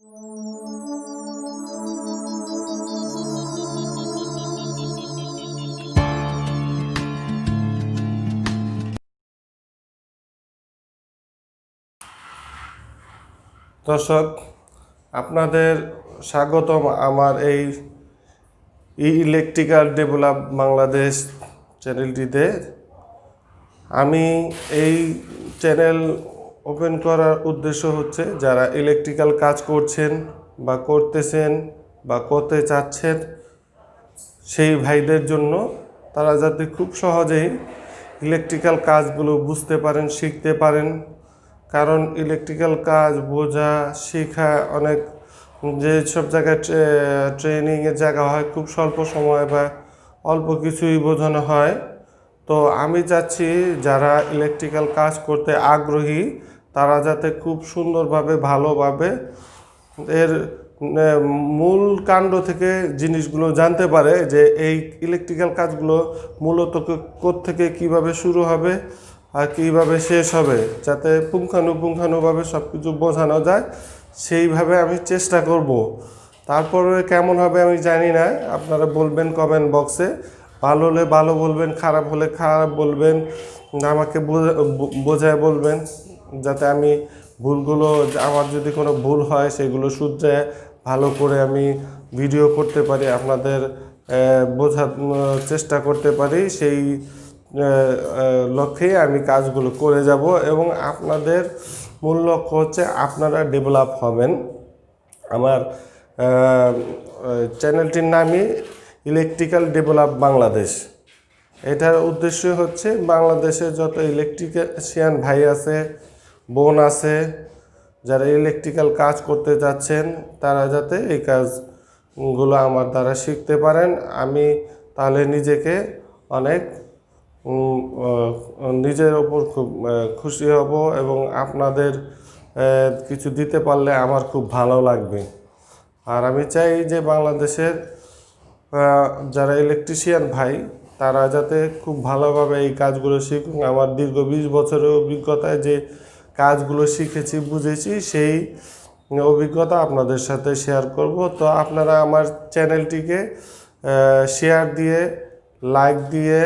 দর্শক আপনাদের স্বাগতম আমার এই ইলেকট্রিক্যাল ডেভেলপ বাংলাদেশ চ্যানেলটিতে আমি এই চ্যানেল ওপেন করার উদ্দেশ্য হচ্ছে যারা ইলেকট্রিক্যাল কাজ করছেন বা করতেছেন বা করতে চাচ্ছেন, সেই ভাইদের জন্য তারা যাতে খুব সহজেই ইলেকট্রিক্যাল কাজগুলো বুঝতে পারেন, শিখতে পারেন। কারণ ইলেকট্রিক্যাল কাজ বোঝা, শেখা অনেক যে সব জায়গায় ট্রেনিংয়ের জায়গা হয়, খুব স্বল্প সময় বা অল্প কিছুই বোঝানো হয়। তো আমি চাচ্ছি যারা ইলেকট্রিক্যাল কাজ করতে আগ্রহী, তারা যাতে খুব সুন্দরভাবে, ভালোভাবে এর মূল কাণ্ড থেকে জিনিসগুলো জানতে পারে যে এই ইলেকট্রিক্যাল কাজগুলো মূলত থেকে কীভাবে শুরু হবে আর কীভাবে শেষ হবে, যাতে পুঙ্খানুপুঙ্খানুভাবে সব কিছু বোঝানো যায়, সেইভাবে আমি চেষ্টা করব। তারপরে কেমন হবে আমি জানি না, আপনারা বলবেন কমেন্ট বক্সে ভালো হলে ভালো বলবেন, খারাপ হলে খারাপ বলবেন, আমাকে বোঝায় বলবেন, যাতে আমি ভুলগুলো, আমার যদি কোনো ভুল হয় সেগুলো শুধরে ভালো করে আমি ভিডিও করতে পারি, আপনাদের বোঝার চেষ্টা করতে পারি, সেই লক্ষ্যেই আমি কাজগুলো করে যাব এবং আপনাদের মূল লক্ষ্য হচ্ছে আপনারা ডেভেলপ হবেন। আমার চ্যানেলটির নামই ইলেকট্রিক্যাল ডেভেলপ বাংলাদেশ। এটার উদ্দেশ্য হচ্ছে বাংলাদেশে যত ইলেকট্রিশিয়ান ভাই আছে, বোন আছে, যারা ইলেকট্রিক্যাল কাজ করতে যাচ্ছেন, তারা যাতে এই কাজগুলো আমার দ্বারা শিখতে পারেন। আমি তাহলে নিজেকে অনেক নিজের ওপর খুব খুশি হব এবং আপনাদের কিছু দিতে পারলে আমার খুব ভালো লাগবে। আর আমি চাই যে বাংলাদেশের যারা ইলেকট্রিশিয়ান ভাই, তারা যাতে খুব ভালোভাবে এই কাজগুলো শিখুন আমার দীর্ঘ বিশ বছরের অভিজ্ঞতায় যে কাজগুলো শিখেছি, বুঝেছি, সেই অভিজ্ঞতা আপনাদের সাথে শেয়ার করব। তো আপনারা আমার চ্যানেলটিকে শেয়ার দিয়ে লাইক দিয়ে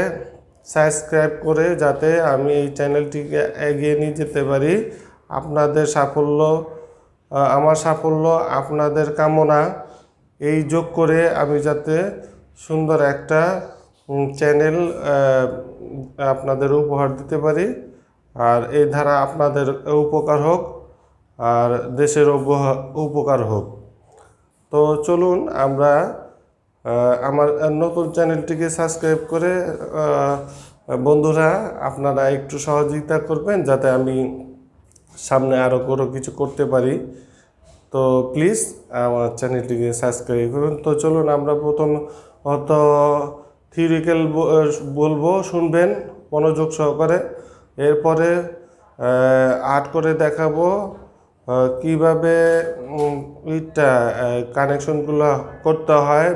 সাবস্ক্রাইব করে যাতে আমি এই চ্যানেলটিকে এগিয়ে নিয়ে যেতে পারি। আপনাদের সাফল্য আমার সাফল্য, আপনাদের কামনা এই যোগ করে আমি যাতে সুন্দর একটা চ্যানেল আপনাদের উপহার দিতে পারি। আর এই ধারা আপনাদের উপকার হোক, আর দেশের উপকার হোক। তো চলুন আমরা আমার নতুন চ্যানেলটিকে সাবস্ক্রাইব করে বন্ধুরা, আপনারা একটু সহযোগিতা করবেন, যাতে আমি সামনে আরও কোনো কিছু করতে পারি। তো প্লিজ আমার চ্যানেলটিকে সাবস্ক্রাইব করুন। তো চলুন আমরা প্রথম অত থিওরিক্যাল বলব শুনবেন মনোযোগ সহকারে। এরপরে আর্ট করে দেখাবো কীভাবে উম, কানেকশনগুলো করতে হয়।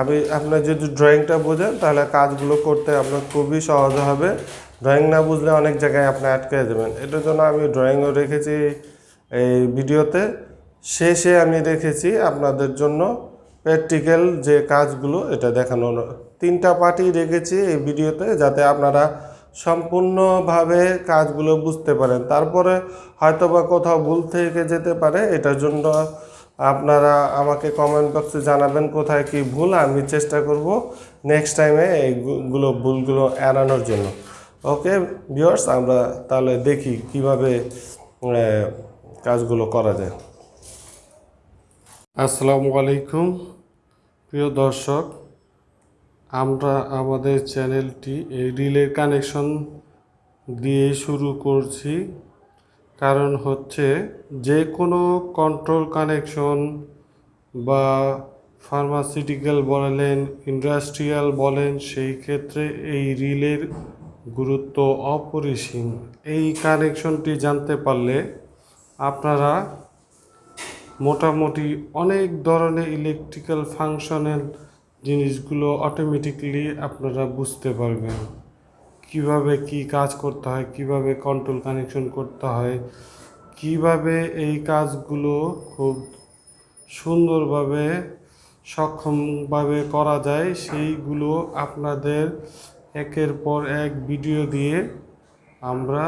আমি আপনার যদি ড্রয়িংটা বোঝেন তাহলে কাজগুলো করতে আপনার খুবই সহজ হবে। ড্রয়িং না বুঝলে অনেক জায়গায় আপনি আটকে যাবেন। এটার জন্য আমি ড্রয়িংও রেখেছি এই ভিডিওতে শেষে আমি রেখেছি আপনাদের জন্য প্র্যাকটিক্যাল যে কাজগুলো, এটা দেখানো তিনটা পার্টি রেখেছি এই ভিডিওতে যাতে আপনারা সম্পূর্ণভাবে কাজগুলো বুঝতে পারেন। তারপরে হয়তোবা কোথাও ভুল থেকে যেতে পারে, এটার জন্য আপনারা আমাকে কমেন্ট বক্সে জানাবেন কোথায় কি ভুল, আমি চেষ্টা করব নেক্সট টাইমে এইগুলো ভুলগুলো এড়ানোর জন্য। ওকে ভিউয়ার্স আমরা তাহলে দেখি কীভাবে কাজগুলো করা যায়। আসসালামু আলাইকুম। প্রিয় দর্শক, আমরা আমাদের চ্যানেলটি এই রিলের কানেকশন দিয়ে শুরু করছি। কারণ হচ্ছে যে কোনো কন্ট্রোল কানেকশন বা ফার্মাসিউটিক্যাল বলেন ইন্ডাস্ট্রিয়াল বলেন, সেই ক্ষেত্রে এই রিলের গুরুত্ব অপরিসীম। এই কানেকশনটি জানতে পারলে আপনারা মোটামুটি অনেক ধরনের ইলেকট্রিক্যাল ফাংশনাল জিনিসগুলো অটোমেটিকলি আপনারা বুঝতে পারবেন। কীভাবে কি কাজ করতে হয়, কীভাবে কন্ট্রোল কানেকশন করতে হয়, কীভাবে এই কাজগুলো খুব সুন্দরভাবে, সক্ষমভাবে করা যায়, সেইগুলো আপনাদের একের পর এক ভিডিও দিয়ে আমরা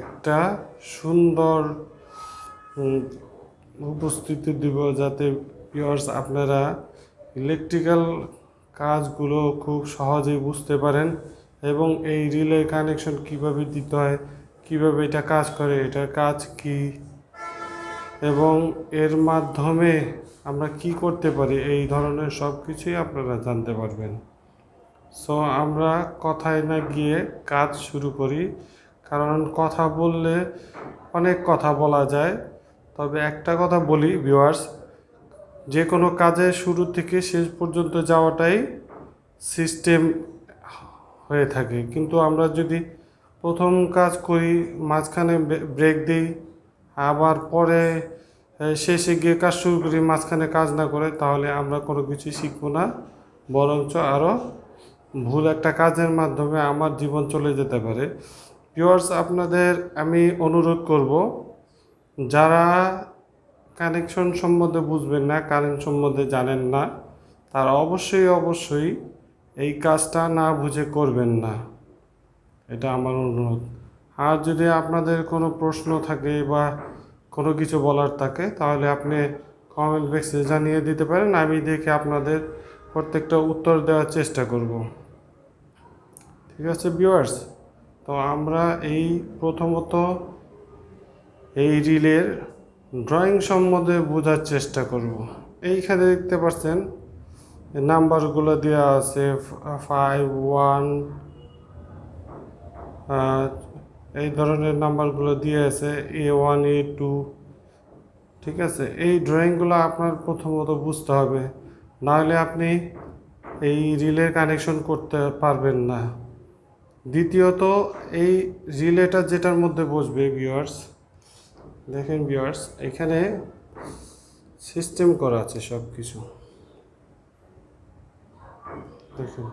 একটা সুন্দর উপস্থিতি দিব যাতে পিওর্স আপনারা ইলেকট্রিক্যাল কাজগুলো খুব সহজেই বুঝতে পারেন এবং এই রিলে কানেকশন কীভাবে দিতে হয়, কীভাবে এটা কাজ করে, এটার কাজ কি? এবং এর মাধ্যমে আমরা কি করতে পারি, এই ধরনের সব কিছুই আপনারা জানতে পারবেন। সো আমরা কথায় না গিয়ে কাজ শুরু করি, কারণ কথা বললে অনেক কথা বলা যায়। তবে একটা কথা বলি ভিউয়ার্স যে কোনো কাজে শুরু থেকে শেষ পর্যন্ত যাওয়াটাই সিস্টেম হয়ে থাকে। কিন্তু আমরা যদি প্রথম কাজ করি, মাঝখানে ব্রেক দিই, আবার পরে শেষে গিয়ে কাজ শুরু করি, মাঝখানে কাজ না করে, তাহলে আমরা কোনো কিছু শিখব না। বরঞ্চ আরও ভুল একটা কাজের মাধ্যমে আমার জীবন চলে যেতে পারে। ভিউয়ার্স আপনাদের আমি অনুরোধ করব যারা কানেকশন সম্বন্ধে বুঝবেন না কারেন্ট সম্বন্ধে জানেন না, তারা অবশ্যই অবশ্যই এই কাজটা না বুঝে করবেন না। এটা আমার অনুরোধ। আর যদি আপনাদের কোনো প্রশ্ন থাকে বা কোনো কিছু বলার থাকে, তাহলে আপনি কমেন্ট বক্সে জানিয়ে দিতে পারেন, আমি দেখে আপনাদের প্রত্যেকটা উত্তর দেওয়ার চেষ্টা করব। ঠিক আছে ভিউয়ার্স তো আমরা এই প্রথমত এই রিলের ড্রয়িং সম্বন্ধে বোঝার চেষ্টা করব। এইখানে দেখতে পাচ্ছেন, নাম্বারগুলো দেওয়া আছে, ফাইভ, ওয়ান এই ধরনের নাম্বারগুলো দিয়ে আছে, এ ওয়ান, এ টু, ঠিক আছে? এই ড্রয়িংগুলো আপনার প্রথমত বুঝতে হবে, নাহলে আপনি এই রিলের কানেকশন করতে পারবেন না। দ্বিতীয়ত, এই রিলেটা যেটার মধ্যে বসবে, ভিউয়ার্স দেখেন ভিউয়ার্স এখানে সিস্টেম করা আছে সব কিছু দেখুন,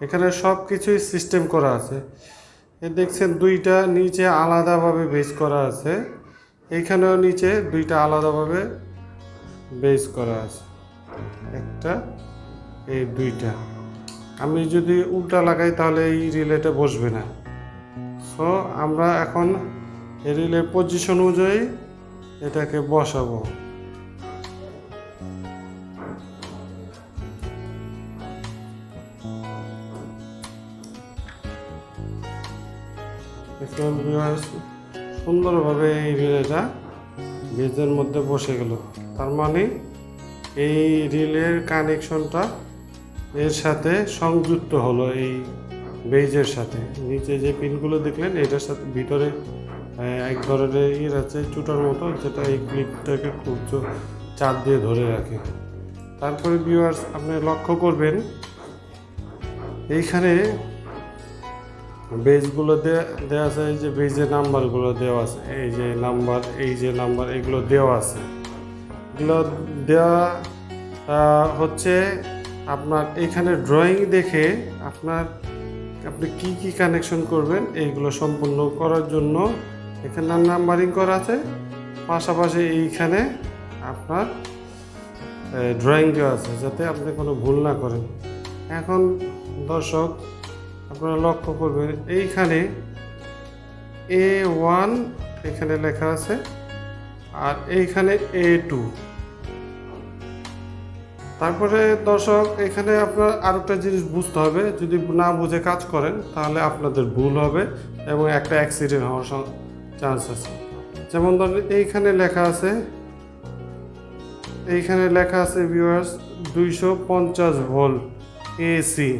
এখানে সব কিছুই সিস্টেম করা আছে। এ দেখছেন, দুইটা নিচে আলাদাভাবে বেস করা আছে। এইখানেও নিচে দুইটা আলাদাভাবে বেস করা আছে। একটা, এই দুইটা। আমি যদি উল্টা লাগাই, তাহলে এই রিলেটা বসবে না। সো আমরা এখন রিলের পজিশন অনুযায়ী এটাকে বসাবো। সুন্দরভাবে এই রিলেটা বেজের মধ্যে বসে গেল। তার মানে এই রিলের কানেকশনটা এর সাথে সংযুক্ত হলো এই বেজের সাথে। নিচে যে পিনগুলো দেখলেন, এটার সাথে ভিতরে এক ধরনের ইয়ে আছে চুটার মতো, যেটা এই ক্লিপটাকে খুব চাপ দিয়ে ধরে রাখে। তারপরে ভিউয়ার্স আপনি লক্ষ্য করবেন, এইখানে বেজগুলো দেওয়া আছে, এই যে বেজের নাম্বারগুলো দেওয়া আছে, এই যে নাম্বার, এই যে নাম্বার, এগুলো দেওয়া আছে। এগুলো দেওয়া হচ্ছে আপনার এখানে ড্রয়িং দেখে আপনার, আপনি কি কি কানেকশন করবেন, এইগুলো সম্পূর্ণ করার জন্য এখানে নাম্বারিং করা আছে। পাশাপাশি এইখানে আপনার ড্রয়িং দেওয়া আছে, যাতে আপনি কোনো ভুল না করেন। এখন দর্শক, আপনারা লক্ষ্য করবেন, এইখানে এ ওয়ান এখানে লেখা আছে, আর এইখানে এ টু তারপরে দর্শক, এখানে আপনার আরেকটা জিনিস বুঝতে হবে, যদি না বুঝে কাজ করেন, তাহলে আপনাদের ভুল হবে এবং একটা অ্যাক্সিডেন্ট হওয়ার চান্স আছে। যেমন ধরেন এইখানে লেখা আছে, এইখানে লেখা আছে ভিউয়ার্স দুইশো পঞ্চাশ ভোল্ট এসি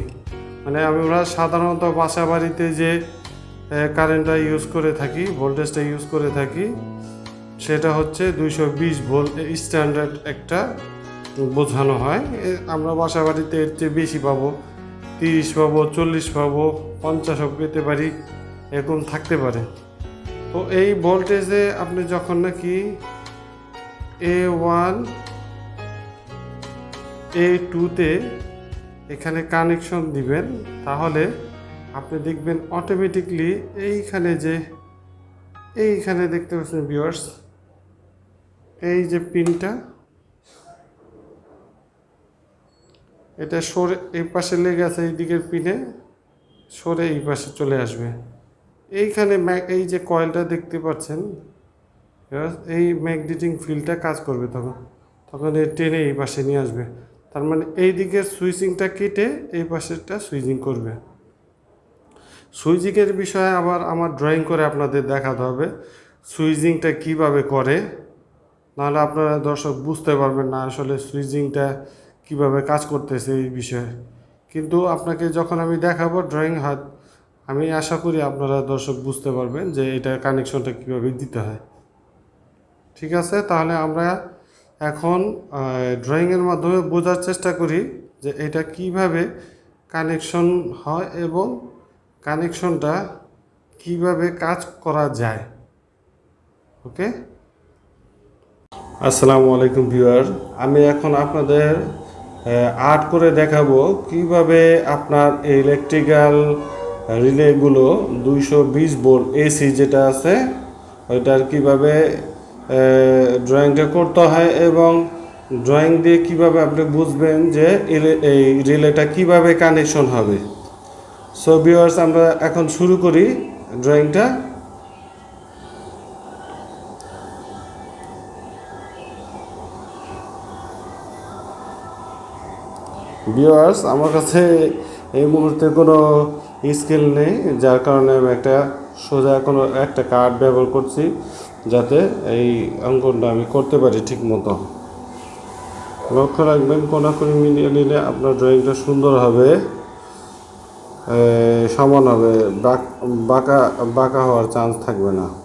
মানে আমরা সাধারণত বাসা বাড়িতে যে কারেন্টটা ইউজ করে থাকি ভোল্টেজটা ইউজ করে থাকি, সেটা হচ্ছে দুইশো বিশ ভোল্ট স্ট্যান্ডার্ড একটা বোঝানো হয়। আমরা বাসা বাড়িতে এর চেয়ে বেশি পাবো, তিরিশ পাবো, চল্লিশ পাবো, পঞ্চাশও পেতে পারি, এরকম থাকতে পারে। তো এই ভোল্টেজে আপনি যখন নাকি এ ওয়ান এ টুতে এখানে কানেকশন দিবেন, তাহলে আপনি দেখবেন অটোমেটিকলি এইখানে যে, এইখানে দেখতে পাচ্ছেন ভিওয়ার্স এই যে পিনটা এটা সরে, এই পাশে লেগে আছে এই দিকের পিনে সরে এই পাশে চলে আসবে। এইখানে এই যে কয়েলটা দেখতে পাচ্ছেন এই ম্যাগনেটিং ফিল্ডটা কাজ করবে তখন। তখন এই টেনে এই পাশে নিয়ে আসবে। তার মানে এই দিকের সুইচিংটা কেটে এই পাশেরটা সুইচিং করবে। সুইচিংয়ের বিষয়ে আবার আমার ড্রয়িং করে আপনাদের দেখাতে হবে। সুইচিংটা কীভাবে করে, নাহলে আপনারা দর্শক বুঝতে পারবেন না আসলে সুইচিংটা কীভাবে কাজ করতেছে এই বিষয়ে। কিন্তু আপনাকে যখন আমি দেখাবো ড্রয়িং হাত আমি আশা করি আপনারা দর্শক বুঝতে পারবেন যে এটা কানেকশনটা কীভাবে দিতে হয়। ঠিক আছে? তাহলে আমরা এখন ড্রয়িংয়ের মাধ্যমে বোঝার চেষ্টা করি যে এটা কীভাবে কানেকশন হয় এবং কানেকশনটা কীভাবে কাজ করা যায়। ওকে? আসসালামু আলাইকুম ভিউয়ার। আমি এখন আপনাদের আর্ট করে দেখাবো কীভাবে আপনার ইলেকট্রিক্যাল রিলেগুলো দুইশো বিশ ভোল্ট এসি যেটা আছে, ওইটার কীভাবে ড্রয়িংটা করতে হয় এবং ড্রয়িং দিয়ে কীভাবে আপনি বুঝবেন যে এই রিলেটা কীভাবে কানেকশন হবে। সো ভিউয়ার্স আমরা এখন শুরু করি ড্রয়িংটা ভিউয়ার্স আমার কাছে এই মুহূর্তে কোনো স্কেল নেই, যার কারণে আমি একটা সোজা কোনো একটা কার্ড ব্যবহার করছি যাতে এই অঙ্কনটা আমি করতে পারি ঠিক মতো লক্ষ্য রাখবেন, কোনাকুনি মিলিয়ে নিলে আপনার ড্রয়িংটা সুন্দর হবে সমান হবে, বাক- বাঁকা বাঁকা হওয়ার চান্স থাকবে না।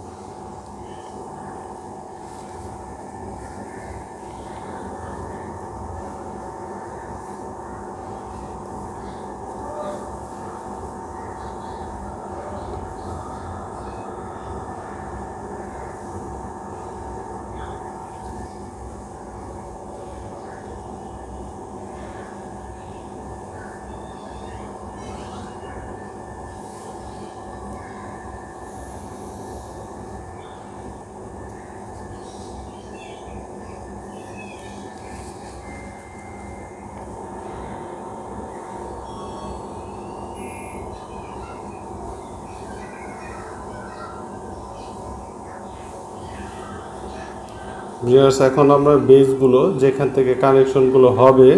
ভিউয়ার্স এখন আমরা বেসগুলো যেখান থেকে কানেকশনগুলো হবে,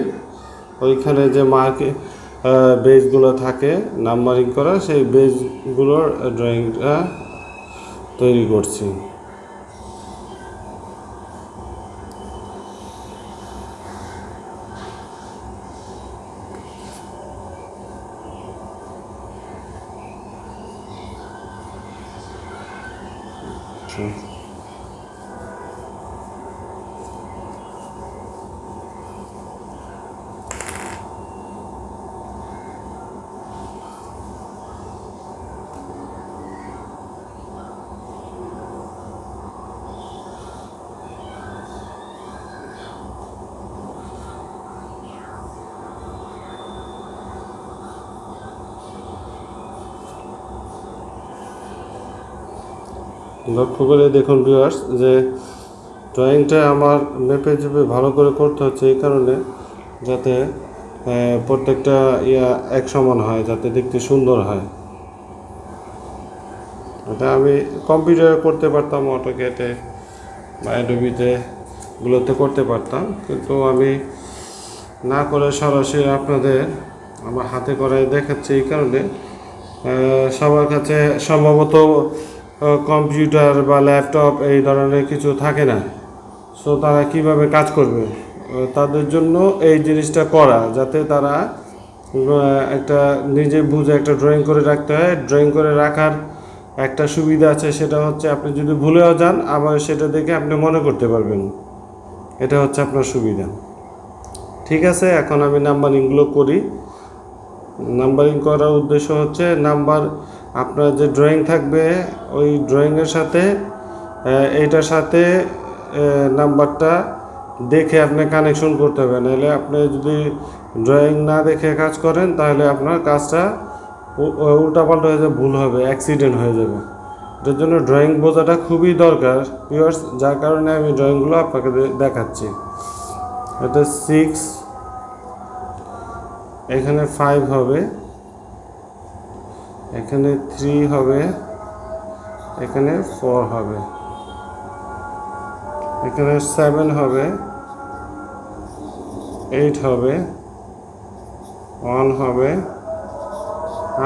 ওইখানে যে মার্কে বেসগুলো থাকে নাম্বারিং করা, সেই বেসগুলোর ড্রয়িংটা তৈরি করছি। লক্ষ্য করে দেখুন ভিউয়ার্স যে ড্রয়িংটা আমার মেপে চেপে ভালো করে করতে হচ্ছে এই কারণে যাতে প্রত্যেকটা ইয়া এক সমান হয়, যাতে দেখতে সুন্দর হয়। এটা আমি কম্পিউটারে করতে পারতাম অটোকেটে বা অ্যাডোবিতে গুলোতে করতে পারতাম। কিন্তু আমি না করে সরাসরি আপনাদের আমার হাতে করায় দেখাচ্ছি এই কারণে সবার কাছে সম্ভবত কম্পিউটার বা ল্যাপটপ এই ধরনের কিছু থাকে না। সো তারা কীভাবে কাজ করবে? তাদের জন্য এই জিনিসটা করা, যাতে তারা একটা নিজে বুঝে একটা ড্রয়িং করে রাখতে হয়। ড্রয়িং করে রাখার একটা সুবিধা আছে, সেটা হচ্ছে আপনি যদি ভুলেও যান, আবার সেটা দেখে আপনি মনে করতে পারবেন। এটা হচ্ছে আপনার সুবিধা। ঠিক আছে, এখন আমি নাম্বারিংগুলো করি। নাম্বারিং করার উদ্দেশ্য হচ্ছে, নাম্বার আপনার যে ড্রয়িং থাকবে, ওই ড্রয়িংয়ের সাথে এইটার সাথে নাম্বারটা দেখে আপনি কানেকশন করতে হবে। নাহলে আপনি যদি ড্রয়িং না দেখে কাজ করেন, তাহলে আপনার কাজটা উল্টাপাল্টা হয়ে যাবে, ভুল হবে অ্যাক্সিডেন্ট হয়ে যাবে। এটার জন্য ড্রয়িং বোঝাটা খুবই দরকার ভিউয়ার্স যার কারণে আমি ড্রয়িংগুলো আপনাকে দেখাচ্ছি। এটা সিক্স এখানে ফাইভ হবে। এখানে থ্রি হবে, এখানে ফোর হবে, এখানে সেভেন হবে এইট হবে ওয়ান হবে,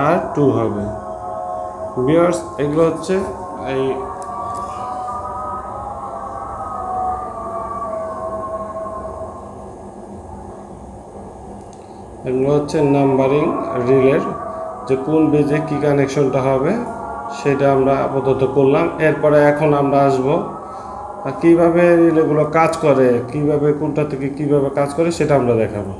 আর টু হবে। বিয়ার্স এগুলো হচ্ছে এই এগুলো হচ্ছে নাম্বারিং রিলের যে কোন বেজে কি কানেকশনটা হবে, সেটা আমরা আপাতত করলাম। এরপরে এখন আমরা আসব কীভাবে রিলেগুলো কাজ করে, কীভাবে কোনটা থেকে কীভাবে কাজ করে, সেটা আমরা দেখাবো।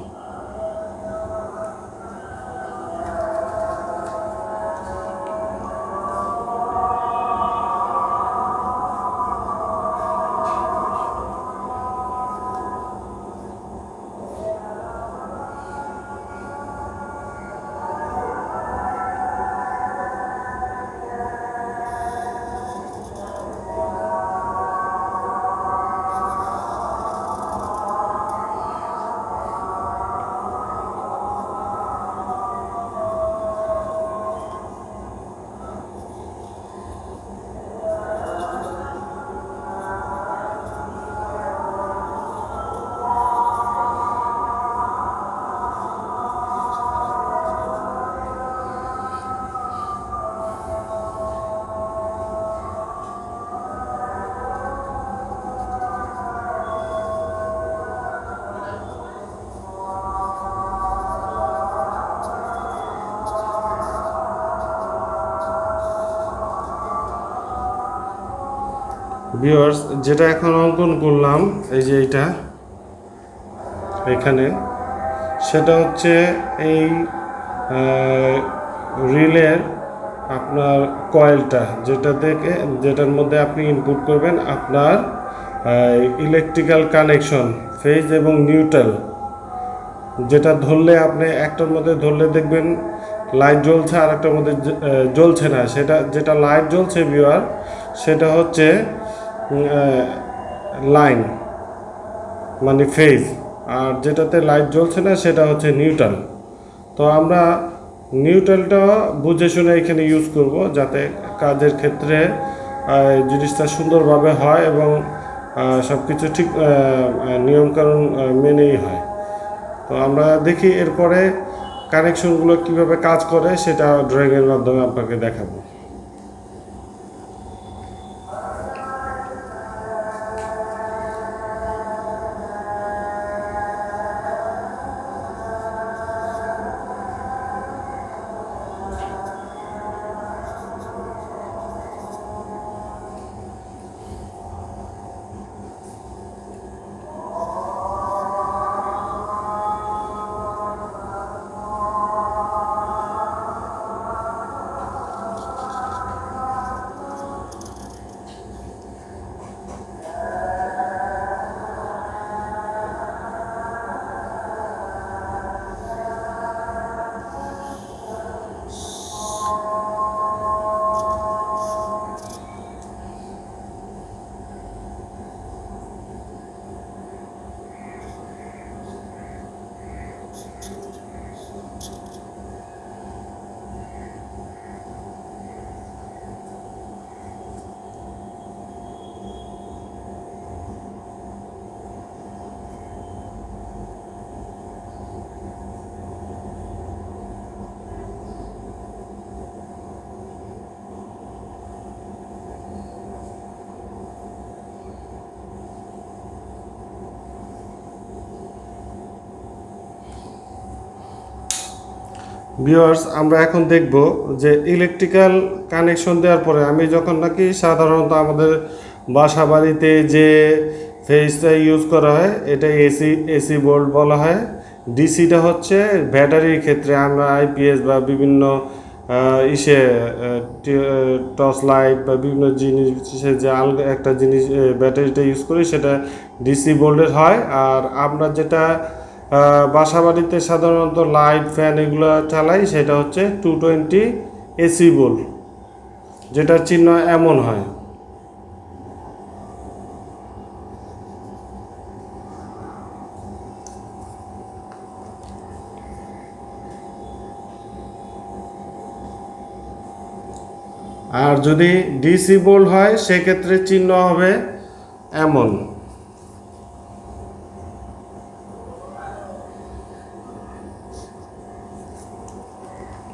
যেটা এখন অঙ্কন করলাম, এই যে এইটা, এখানে, সেটা হচ্ছে এই রিলের আপনার কয়েলটা, যেটা থেকে, যেটার মধ্যে আপনি ইনপুট করবেন আপনার ইলেকট্রিক্যাল কানেকশন ফেজ এবং নিউট্রাল যেটা ধরলে আপনি একটার মধ্যে ধরলে দেখবেন লাইট জ্বলছে আর একটার মধ্যে জ্বলছে না। সেটা, যেটা লাইট জ্বলছে ভিউয়ার সেটা হচ্ছে লাইন মানে ফেজ আর যেটাতে লাইট জ্বলছে না সেটা হচ্ছে নিউট্রাল তো আমরা নিউট্রালটা বুঝে শুনে এখানে ইউজ করব যাতে কাজের ক্ষেত্রে জিনিসটা সুন্দরভাবে হয় এবং সব কিছু ঠিক নিয়মকানুন মেনেই হয়। তো আমরা দেখি এরপরে কানেকশনগুলো কীভাবে কাজ করে সেটা ড্রয়িংয়ের মাধ্যমে আপনাকে দেখাবো। ভিউয়ার্স আমরা এখন দেখব যে ইলেকট্রিক্যাল কানেকশন দেওয়ার পরে আমি যখন নাকি সাধারণত আমাদের বাসা বাড়িতে যে ফেজটা ইউজ করা হয়, এটা এসি এসি বোল্ট বলা হয়। ডিসিটা হচ্ছে ব্যাটারির ক্ষেত্রে আমরা আইপিএস বা বিভিন্ন ইসে টর্চ লাইট বা বিভিন্ন জিনিসে যে আলগা একটা জিনিস ব্যাটারিটা ইউজ করি, সেটা ডিসি বোল্টের হয়। আর আমরা যেটা বাসাবাড়িতে সাধারণত লাইট ফ্যান এগুলো চালাই, সেটা হচ্ছে টু টোয়েন্টি এসি বোল যেটার চিহ্ন এমন হয়। আর যদি ডিসি বোল হয়, সেক্ষেত্রে চিহ্ন হবে এমন।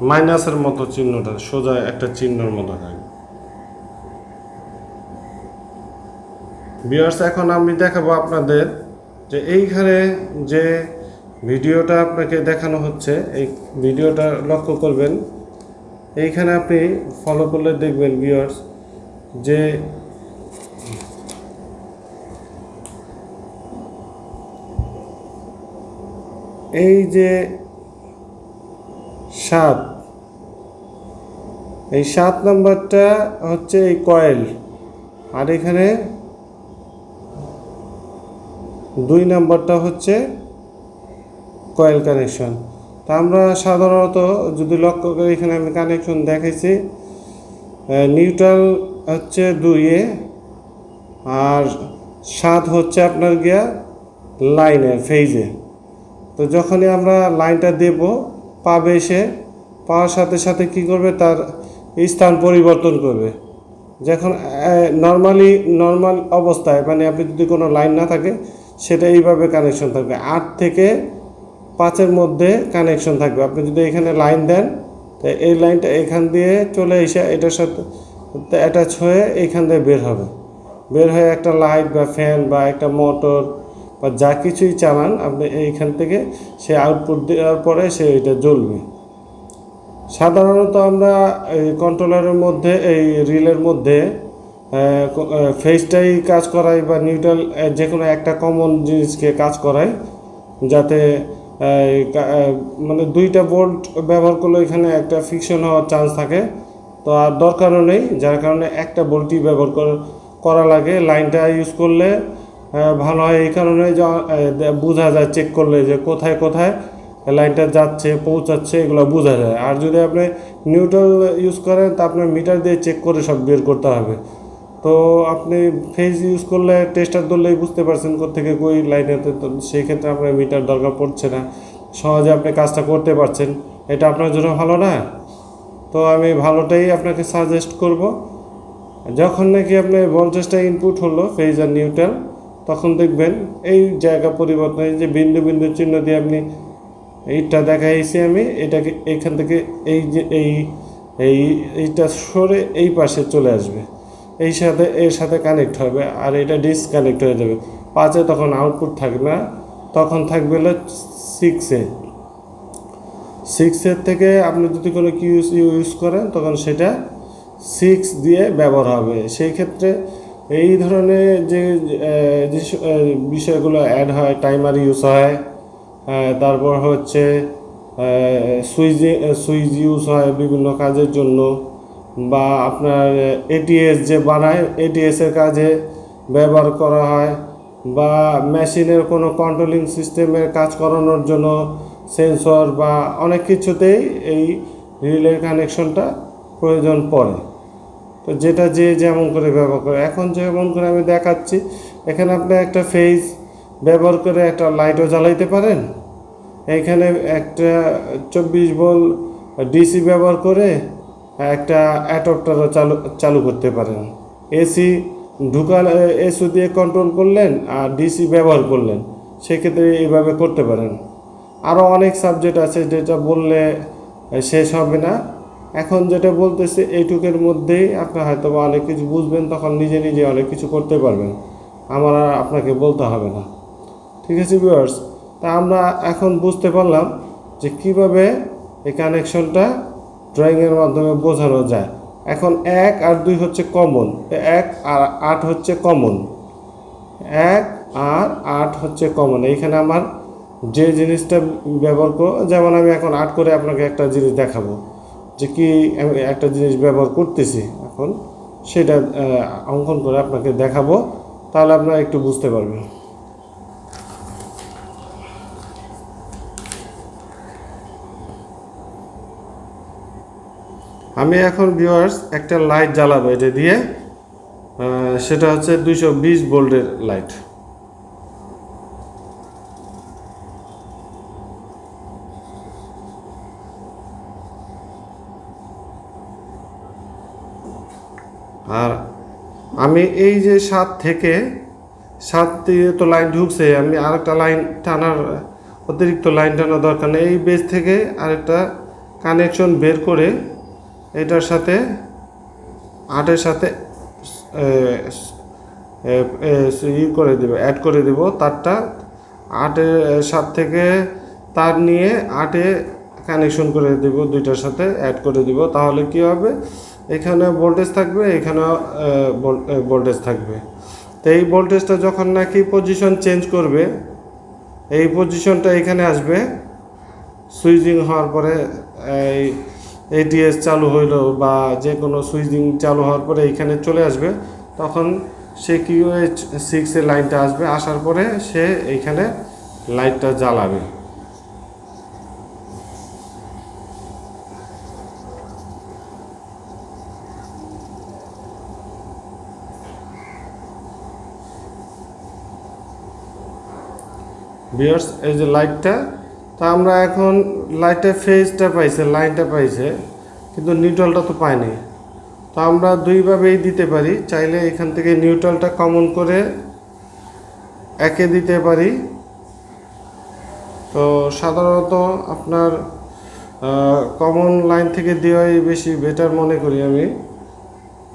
মাইনাসের মতো চিহ্নটা, সোজা একটা চিহ্নর মতো থাকবে বিয়ার্স এখন আমি দেখাবো আপনাদের যে এইখানে যে ভিডিওটা আপনাকে দেখানো হচ্ছে, এই ভিডিওটা লক্ষ্য করবেন। এইখানে আপনি ফলো করলে দেখবেন বিয়ার্স যে এই যে সাত। এই সাত নাম্বারটা হচ্ছে এই কয়েল। আর এখানে দুই নাম্বারটা হচ্ছে কয়েল কানেকশন। তা আমরা সাধারণত যদি লক্ষ্য করি এখানে আমি কানেকশন দেখাইছি নিউট্রাল হচ্ছে দুইয়ে আর সাত হচ্ছে আপনার গিয়া লাইনে ফেজে তো যখনই আমরা লাইনটা দেব পাবে সে, পাওয়ার সাথে সাথে কি করবে? তার স্থান পরিবর্তন করবে। যখন নর্মালি নর্মাল অবস্থায় মানে আপনি যদি কোনো লাইন না থাকে, সেটা এইভাবে কানেকশন থাকবে। আট থেকে পাঁচের মধ্যে কানেকশন থাকবে। আপনি যদি এখানে লাইন দেন, তো এই লাইনটা এখান দিয়ে চলে এসে এটার সাথে অ্যাটাচ হয়ে এইখান দিয়ে বের হবে। বের হয়ে একটা লাইট বা ফ্যান বা একটা মোটর বা যা কিছুই চালান, আপনি এইখান থেকে সে আউটপুট দেওয়ার পরে সে এটা জ্বলবে। সাধারণত আমরা এই কন্ট্রোলারের মধ্যে, এই রিলের মধ্যে ফেসটাই কাজ করাই বা নিউট্রাল যে কোনো একটা কমন জিনিসকে কাজ করাই, যাতে মানে দুইটা বোল্ট ব্যবহার করলে এখানে একটা ফিকশন হওয়ার চান্স থাকে। তো আর দরকারও নেই, যার কারণে একটা বোল্টই ব্যবহার কর- লাগে। লাইনটা ইউজ করলে ভালো হয়, এই কারণে বোঝা যায় চেক করলে যে কোথায় কোথায় লাইনটা যাচ্ছে, পৌঁছাচ্ছে, এগুলো বোঝা যায়। আর যদি আপনি নিউট্রাল ইউজ করেন, তা আপনার মিটার দিয়ে চেক করে সব বের করতে হবে। তো আপনি ফেজ ইউজ করলে, টেস্টার ধরলেই বুঝতে পারছেন কোথেকে কই লাইনেতে তো সেই ক্ষেত্রে আপনার মিটার দরকার পড়ছে না। সহজে আপনি কাজটা করতে পারছেন। এটা আপনার জন্য ভালো না? তো আমি ভালোটাই আপনাকে সাজেস্ট করব। যখন নাকি আপনার ভোল্টেজটা ইনপুট হলো ফেজ আর নিউট্রাল তখন দেখবেন এই জায়গা পরিবর্তন যে বিন্দু বিন্দু চিহ্ন দিয়ে আপনি এইটা দেখাইছি আমি, এটাকে এখান থেকে এই যে এই এই এইটা সরে এই পাশে চলে আসবে। এই সাথে, এর সাথে কানেক্ট হবে আর এটা ডিসকানেক্ট হয়ে যাবে। পাঁচে তখন আউটপুট থাকবে না, তখন থাকবে হলো সিক্সে সিক্সের থেকে আপনি যদি কোনো কি ইউজ ইউজ করেন, তখন সেটা সিক্স দিয়ে ব্যবহার হবে। সেই ক্ষেত্রে এই ধরনের যে যে বিষয়গুলো অ্যাড হয় টাইমার ইউজ হয় তারপর হচ্ছে সুইচ সুইচ ইউজ হয় বিভিন্ন কাজের জন্য, বা আপনার এটিএস যে বানায় এটিএসের কাজে ব্যবহার করা হয়, বা মেশিনের কোনো কন্ট্রোলিং সিস্টেমের কাজ করানোর জন্য সেন্সর বা অনেক কিছুতেই এই রিলের কানেকশনটা প্রয়োজন পড়ে। তো যেটা যে যেমন করে ব্যবহার করে। এখন যেমন করে আমি দেখাচ্ছি, এখানে আপনি একটা ফেজ ব্যবহার করে একটা লাইটও জ্বালাইতে পারেন। এখানে একটা চব্বিশ বল ডিসি ব্যবহার করে একটা অ্যাডপ্টারও চালু চালু করতে পারেন। এসি ঢুকাল এসি দিয়ে কন্ট্রোল করলেন আর ডিসি ব্যবহার করলেন। সেক্ষেত্রে এইভাবে করতে পারেন। আরও অনেক সাবজেক্ট আছে যেটা বললে শেষ হবে না। এখন যেটা বলতেছে, এইটুকের মধ্যেই আপনি হয়তো বা অনেক কিছু বুঝবেন, তখন নিজে নিজে অনেক কিছু করতে পারবেন। আমার আর আপনাকে বলতে হবে না। ঠিক আছে ভিউয়ার্স তা আমরা এখন বুঝতে পারলাম যে কীভাবে এই কানেকশনটা ড্রয়িংয়ের মাধ্যমে বোঝানো যায়। এখন এক আর দুই হচ্ছে কমন এক আর আট হচ্ছে কমন এক আর আট হচ্ছে কমন এইখানে আমার যে জিনিসটা ব্যবহার করো, যেমন আমি এখন আট করে আপনাকে একটা জিনিস দেখাবো। যে কি একটা জিনিস ব্যবহার করতেছি এখন, সেটা অঙ্কন করে আপনাকে দেখাবো, তাহলে আপনারা একটু বুঝতে পারবেন। আমি এখন ভিউয়ার্স একটা লাইট জ্বালাবো, এটা দিয়ে। সেটা হচ্ছে দুইশো বিশ ভোল্টের লাইট আর আমি এই যে সাত থেকে সাত দিয়ে তো লাইন ঢুকছে, আমি আরেকটা লাইন টানার, অতিরিক্ত লাইন টানার দরকার নেই। এই বেস থেকে আরেকটা কানেকশন বের করে এটার সাথে আটের সাথে ই করে দেবো অ্যাড করে দেব। তারটা আটের সাত থেকে তার নিয়ে আটে কানেকশন করে দেব, দুইটার সাথে অ্যাড করে দিব। তাহলে কি হবে? এখানে ভোল্টেজ থাকবে, এখানে ভোল্টেজ থাকবে। তো এই ভোল্টেজটা যখন নাকি পজিশন চেঞ্জ করবে, এই পজিশনটা এখানে আসবে সুইচিং হওয়ার পরে এই এটিএস চালু হইল বা যে কোনো সুইচিং চালু হওয়ার পরে এইখানে চলে আসবে, তখন সে কিউএইচ সিক্সের লাইনটা আসবে, আসার পরে সে এইখানে লাইটটা জ্বালাবে। বিয়ার্স এই যে লাইটটা তা আমরা এখন লাইটের ফেজটা পাইছে লাইনটা পাইছে, কিন্তু নিউট্রালটা তো পাইনি। তো আমরা দুইভাবেই দিতে পারি, চাইলে এখান থেকে নিউট্রালটা কমন করে একে দিতে পারি। তো সাধারণত আপনার কমন লাইন থেকে দেওয়াই বেশি বেটার মনে করি আমি।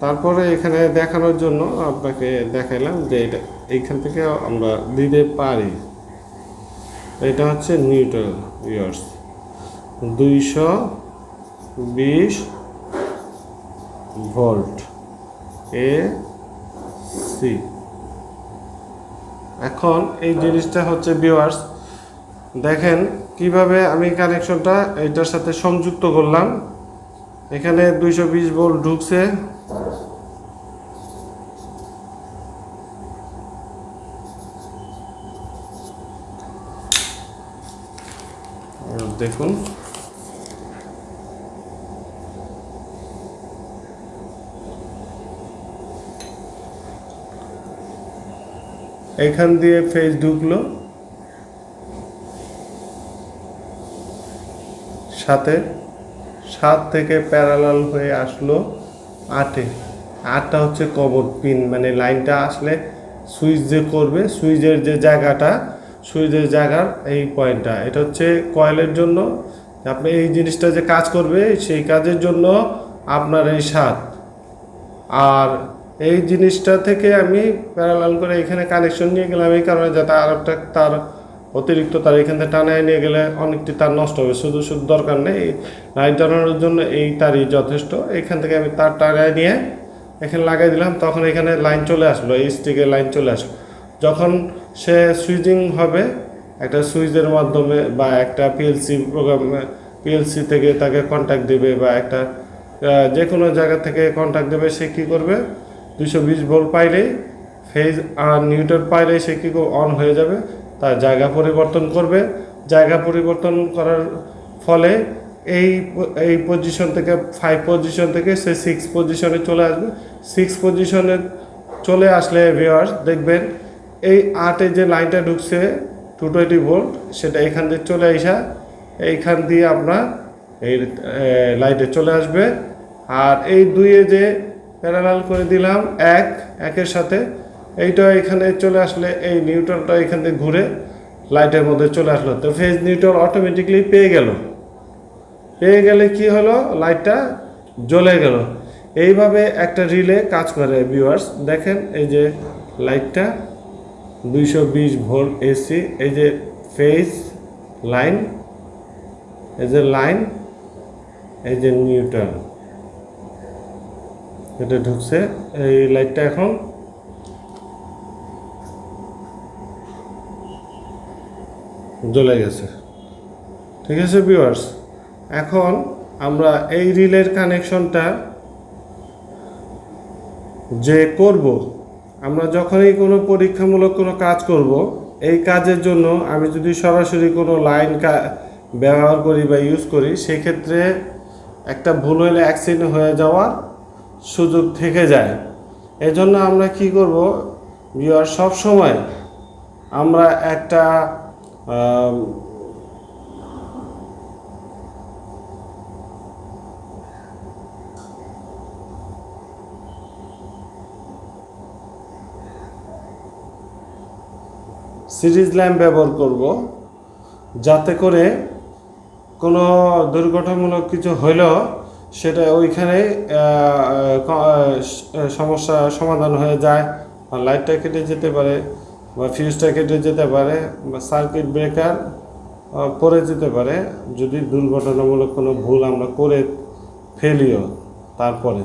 তারপরে এখানে দেখানোর জন্য আপনাকে দেখাইলাম যে এটা, এইখান থেকে আমরা দিতে পারি। এটা হচ্ছে নিউট্রাল ইয়ার্স। দুইশো বিশ ভোল্ট এ সি। এখন এই জিনিসটা হচ্ছে ভিউয়ার্স, দেখেন কীভাবে আমি কানেকশনটা এইটার সাথে সংযুক্ত করলাম। এখানে দুইশো বিশ ভোল্ট ঢুকছে দেখুন। এখান দিয়ে ফেজ ঢুকলো। সাথে, সাত থেকে প্যারালাল হয়ে আসলো আটে। আটটা হচ্ছে কবর পিন মানে লাইনটা আসলে সুইচ যে করবে, সুইচের যে জায়গাটা সুইচের জায়গার এই পয়েন্টটা এটা হচ্ছে কয়েলের জন্য। আপনি এই জিনিসটা যে কাজ করবে, সেই কাজের জন্য আপনার এই সাত আর এই জিনিসটা থেকে আমি প্যারালাল করে এখানে কানেকশন নিয়ে গেলাম এই কারণে যাতে আর একটা তার অতিরিক্ত তার এখান থেকে টানায় নিয়ে গেলে অনেকটি তার নষ্ট হবে। শুধু শুধু দরকার নেই লাইন টানানোর জন্য এই তারই যথেষ্ট। এখান থেকে আমি তার টানায় নিয়ে এখানে লাগাই দিলাম, তখন এখানে লাইন চলে আসলো, এই স্টিকে লাইন চলে আসলো। যখন সে সুইচিং হবে একটা সুইচের মাধ্যমে বা একটা পিএলসি প্রোগ্রাম পিএলসি থেকে তাকে কন্ট্যাক্ট দেবে বা একটা যে কোনো জায়গা থেকে কন্ট্যাক্ট দেবে, সে কী করবে? দুশো বিশ ভোল্ট পাইলেই ফেজ আর নিউটন পাইলেই সে কী অন হয়ে যাবে, তার জায়গা পরিবর্তন করবে। জায়গা পরিবর্তন করার ফলে এই এই পজিশন থেকে ফাইভ পজিশন থেকে সে সিক্স পজিশনে চলে আসবে। সিক্স পজিশনে চলে আসলে ভিওয়ার্স দেখবেন এই আটে যে লাইনটা ঢুকছে টু টোয়েন্টি ভোল্ট সেটা এখান দিয়ে চলে আসা এইখান দিয়ে আপনার এই লাইটে চলে আসবে। আর এই দুইয়ে যে প্যারালাল করে দিলাম, এক, একের সাথে, এইটা এখানে চলে আসলে এই নিউটনটা এখান থেকে ঘুরে লাইটের মধ্যে চলে আসলো। তো ফেজ নিউটন অটোমেটিকলি পেয়ে গেল। পেয়ে গেলে কি হলো? লাইটটা জ্বলে গেল। এইভাবে একটা রিলে কাজ করে ভিউয়ার্স দেখেন এই যে লাইটটা। দুইশো বিশ ভোল্ট এসি এই যে ফেজ লাইন, এই যে লাইন, এই যে নিউটন এটা ঢুকছে, এই লাইটটা এখন জ্বলে গেছে। ঠিক আছে ভিউয়ার্স এখন আমরা এই রিলের কানেকশনটা যে করব আমরা যখনই কোনো পরীক্ষামূলক কোনো কাজ করব, এই কাজের জন্য আমি যদি সরাসরি কোনো লাইন ব্যবহার করি বা ইউজ করি, সেক্ষেত্রে একটা ভুল হলে অ্যাক্সিডেন্ট হয়ে যাওয়ার সুযোগ থেকে যায়। এজন্য আমরা কি করব সব সময় আমরা একটা সিরিজ ল্যাম্প ব্যবহার করব, যাতে করে কোনো দুর্ঘটনামূলক কিছু হইলেও সেটা ওইখানে সমস্যা সমাধান হয়ে যায় বা লাইটটা কেটে যেতে পারে বা ফিউজটা কেটে যেতে পারে বা সার্কিট ব্রেকার পড়ে যেতে পারে। যদি দুর্ঘটনামূলক কোনো ভুল আমরা করে ফেলিও তারপরে।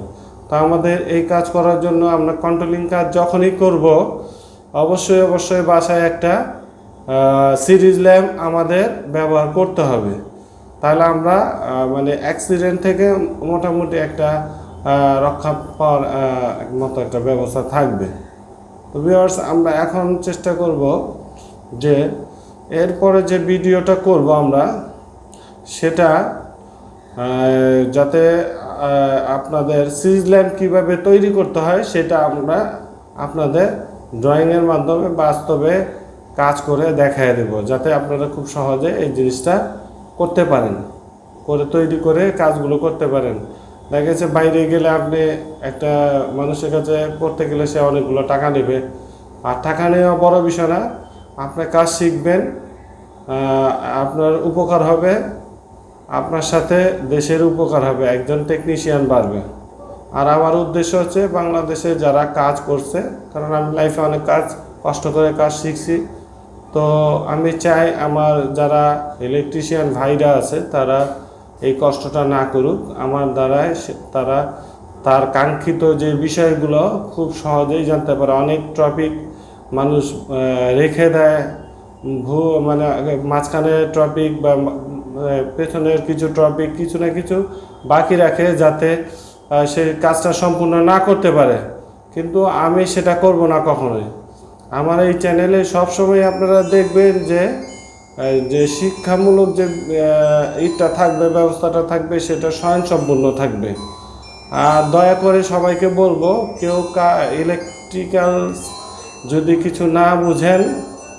তো আমাদের এই কাজ করার জন্য আমরা কন্ট্রোলিং কাজ যখনই করব অবশ্যই অবশ্যই বাসায় একটা সিরিজ ল্যাম্প আমাদের ব্যবহার করতে হবে। তাহলে আমরা মানে অ্যাক্সিডেন্ট থেকে মোটামুটি একটা রক্ষা পাওয়ার মতো একটা ব্যবস্থা থাকবে। তো ভিউয়ার্স আমরা এখন চেষ্টা করব যে এরপরে যে ভিডিওটা করব আমরা, সেটা যাতে আপনাদের সিরিজ ল্যাম্প কীভাবে তৈরি করতে হয়, সেটা আমরা আপনাদের ড্রয়িংয়ের মাধ্যমে বাস্তবে কাজ করে দেখায় দেব, যাতে আপনারা খুব সহজে এই জিনিসটা করতে পারেন, করে তৈরি করে কাজগুলো করতে পারেন। দেখা গেছে বাইরে গেলে আপনি একটা মানুষের কাছে করতে গেলে সে অনেকগুলো টাকা নেবে। আর টাকা নেওয়া বড় বিষয় না, আপনি কাজ শিখবেন আপনার উপকার হবে, আপনার সাথে দেশের উপকার হবে, একজন টেকনিশিয়ান বাড়বে। আর আমার উদ্দেশ্য হচ্ছে বাংলাদেশে যারা কাজ করছে, কারণ আমি লাইফে অনেক কাজ, কষ্ট করে কাজ শিখছি। তো আমি চাই আমার যারা ইলেকট্রিশিয়ান ভাইরা আছে, তারা এই কষ্টটা না করুক। আমার দ্বারায় তারা তার কাঙ্ক্ষিত যে বিষয়গুলো খুব সহজেই জানতে পারে। অনেক টপিক মানুষ রেখে দেয়। ভু মানে মাঝখানে টপিক বা পেছনের কিছু টপিক কিছু না কিছু বাকি রাখে যাতে সে কাজটা সম্পূর্ণ না করতে পারে। কিন্তু আমি সেটা করব না কখনোই। আমার এই চ্যানেলে সবসময় আপনারা দেখবেন যে যে শিক্ষামূলক যে ইটটা থাকবে, ব্যবস্থাটা থাকবে, সেটা স্বয়ংসম্পূর্ণ থাকবে। আর দয়া করে সবাইকে বলব, কেউ কা ইলেকট্রিক্যাল যদি কিছু না বুঝেন,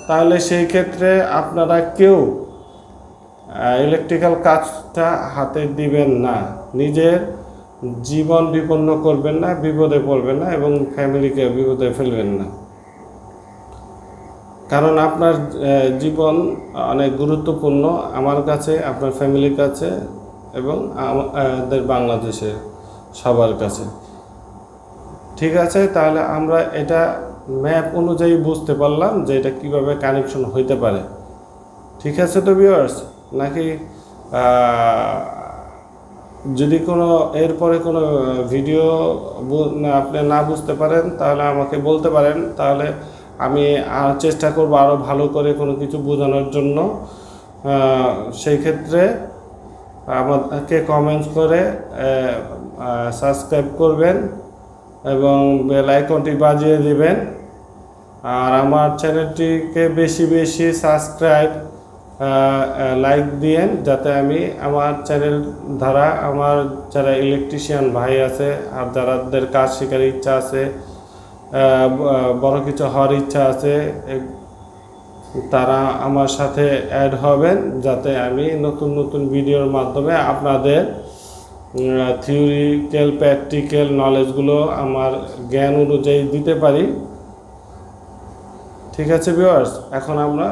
তাহলে সেই ক্ষেত্রে আপনারা কেউ ইলেকট্রিক্যাল কাজটা হাতে দিবেন না। নিজের জীবন বিপন্ন করবেন না, বিপদে পড়বেন না এবং ফ্যামিলিকে বিপদে ফেলবেন না। কারণ আপনার জীবন অনেক গুরুত্বপূর্ণ আমার কাছে, আপনার ফ্যামিলির কাছে এবং আমাদের বাংলাদেশে সবার কাছে। ঠিক আছে, তাহলে আমরা এটা ম্যাপ অনুযায়ী বুঝতে পারলাম যে এটা কীভাবে কানেকশন হইতে পারে। ঠিক আছে তো ভিউয়ার্স নাকি যদি কোনো, এরপরে কোনো ভিডিও আপনি না বুঝতে পারেন, তাহলে আমাকে বলতে পারেন। তাহলে আমি আর চেষ্টা করব আরও ভালো করে কোনো কিছু বোঝানোর জন্য। সেই ক্ষেত্রে আমাকে কমেন্টস করে সাবস্ক্রাইব করবেন এবং বেল আইকনটি বাজিয়ে দিবেন। আর আমার চ্যানেলটিকে বেশি বেশি সাবস্ক্রাইব লাইক দিয়েন যাতে আমি আমার চ্যানেল দ্বারা আমার যারা ইলেকট্রিশিয়ান ভাই আছে আর যারাদের কাজ শেখার ইচ্ছা আছে বড় কিছু হওয়ার ইচ্ছা আছে তারা আমার সাথে অ্যাড হবেন যাতে আমি নতুন নতুন ভিডিওর মাধ্যমে আপনাদের থিওরিক্যাল প্র্যাকটিক্যাল নলেজগুলো আমার জ্ঞান অনুযায়ী দিতে পারি। ঠিক আছে ভিউয়ার্স এখন আমরা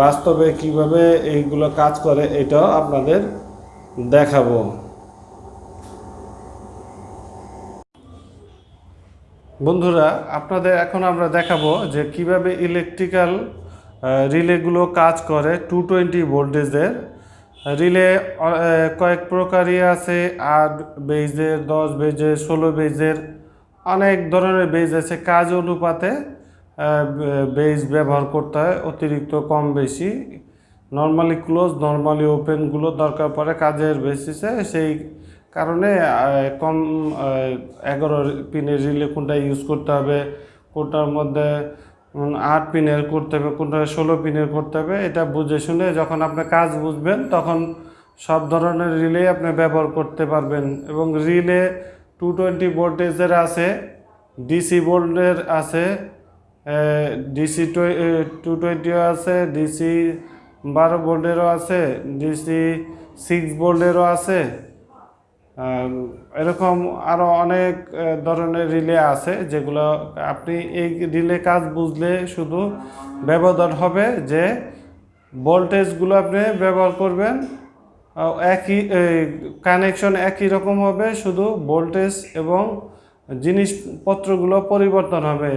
বাস্তবে কীভাবে এইগুলো কাজ করে, এটাও আপনাদের দেখাবো। বন্ধুরা, আপনাদের এখন আমরা দেখাবো যে কীভাবে ইলেকট্রিক্যাল রিলেগুলো কাজ করে টু টোয়েন্টি ভোল্টেজের। রিলে কয়েক প্রকারই আছে, আট বেজের, দশ বেজের, ষোলো বেজের, অনেক ধরনের বেজ আছে, কাজ অনুপাতে বেজ ব্যবহার করতে হয়, অতিরিক্ত কম বেশি। নর্মালি ক্লোজ, নর্মালি ওপেনগুলো দরকার পড়ে কাজের বেসিসে সেই কারণে কম এগারো পিনের রিলে কোনটা ইউজ করতে হবে, কোনটার মধ্যে আট পিনের করতে হবে, কোনটা ষোলো পিনের করতে হবে, এটা বুঝে শুনে যখন আপনি কাজ বুঝবেন, তখন সব ধরনের রিলে আপনি ব্যবহার করতে পারবেন। এবং রিলে টু টোয়েন্টি ভোল্টেজের আছে ডিসি ভোল্টের আছে ডিসি টু টোয়েন্টিও আছে, ডিসি বারো ভোল্টেরও আছে, ডিসি সিক্স ভোল্টেরও আছে। এরকম আরও অনেক ধরনের রিলে আছে যেগুলো আপনি এই রিলে কাজ বুঝলে শুধু ব্যবধান হবে যে ভোল্টেজগুলো আপনি ব্যবহার করবেন একই কানেকশন একই রকম হবে, শুধু ভোল্টেজ এবং জিনিসপত্রগুলো পরিবর্তন হবে।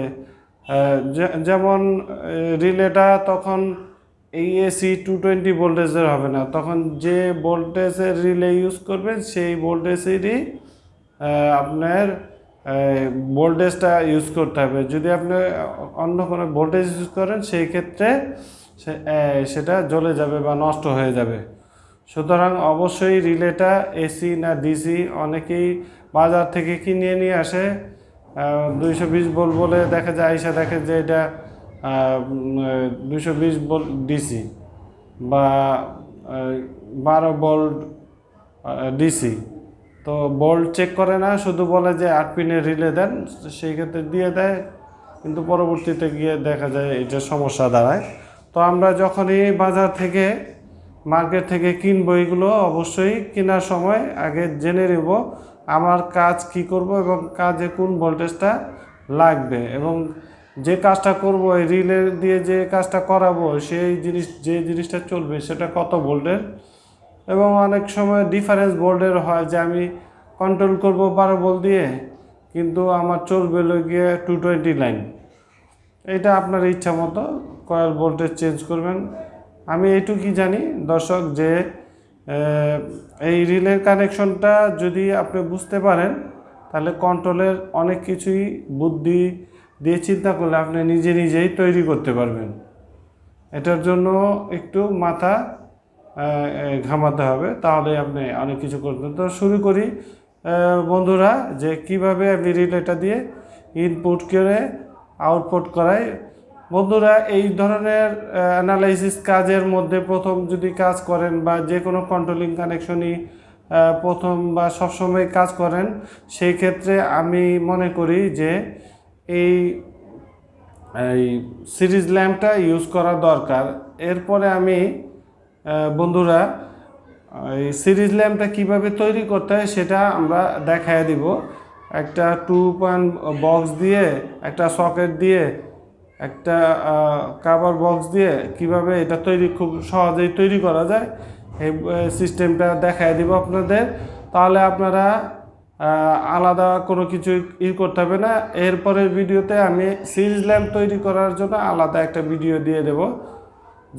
যেমন রিলেটা তখন এই এসি টু টোয়েন্টি ভোল্টেজের হবে না। তখন যে ভোল্টেজের রিলে ইউজ করবেন, সেই ভোল্টেজেরই আপনার ভোল্টেজটা ইউজ করতে হবে। যদি আপনি অন্য কোনো ভোল্টেজ ইউজ করেন, সেই ক্ষেত্রে সেটা জ্বলে যাবে বা নষ্ট হয়ে যাবে। সুতরাং অবশ্যই রিলেটা এসি না ডিসি অনেকেই বাজার থেকে কিনে নিয়ে আসে। দুইশো বিশ ভোল্ট বলে দেখা যায়, আইসা দেখে যে এটা দুইশো বিশ ভোল্ট ডিসি বা বারো ভোল্ট ডিসি। তো বোল্ট চেক করে না, শুধু বলে যে আট পিনের রিলে দেন, সেই ক্ষেত্রে দিয়ে দেয়, কিন্তু পরবর্তীতে গিয়ে দেখা যায় এটা সমস্যা দাঁড়ায়। তো আমরা যখনই বাজার থেকে, মার্কেট থেকে কিনবো এগুলো, অবশ্যই কেনার সময় আগে জেনে নেব আমার কাজ কি করব এবং কাজে কোন ভোল্টেজটা লাগবে এবং যে কাজটা করব, এই রিলে দিয়ে যে কাজটা করাবো, সেই জিনিস, যে জিনিসটা চলবে সেটা কত ভোল্টের এবং অনেক সময় ডিফারেন্স ভোল্টের হয় যে আমি কন্ট্রোল করব বারো ভোল্ট দিয়ে, কিন্তু আমার চলবে গিয়ে টু টোয়েন্টি লাইন এটা আপনার ইচ্ছা মতো কয়েল ভোল্টেজ চেঞ্জ করবেন। আমি এইটুকুই জানি দর্শক যে এই রিলের কানেকশনটা যদি আপনি বুঝতে পারেন, তাহলে কন্ট্রোলের অনেক কিছুই বুদ্ধি দিয়ে চিন্তা করলে আপনি নিজে নিজেই তৈরি করতে পারবেন। এটার জন্য একটু মাথা ঘামাতে হবে। তাহলে আপনি অনেক কিছু করবেন তো শুরু করি বন্ধুরা, যে কীভাবে আমি রিলেটা দিয়ে ইনপুট করে আউটপুট করাই বন্ধুরা, এই ধরনের অ্যানালাইসিস কাজের মধ্যে প্রথম যদি কাজ করেন বা যে কোনো কন্ট্রোলিং কানেকশনই প্রথম বা সবসময় কাজ করেন, সেই ক্ষেত্রে আমি মনে করি যে এই এই সিরিজ ল্যাম্পটা ইউজ করা দরকার। এরপরে আমি বন্ধুরা, এই সিরিজ ল্যাম্পটা কীভাবে তৈরি করতে হয় সেটা আমরা দেখায় দিব। একটা টু পয়েন্ট বক্স দিয়ে, একটা সকেট দিয়ে একটা কাভার বক্স দিয়ে কীভাবে এটা তৈরি খুব সহজেই তৈরি করা যায়, এই সিস্টেমটা দেখায় দিব আপনাদের। তাহলে আপনারা আলাদা কোনো কিছু ই করতে হবে না। এরপরের ভিডিওতে আমি সিরিজ ল্যাম্প তৈরি করার জন্য আলাদা একটা ভিডিও দিয়ে দেব,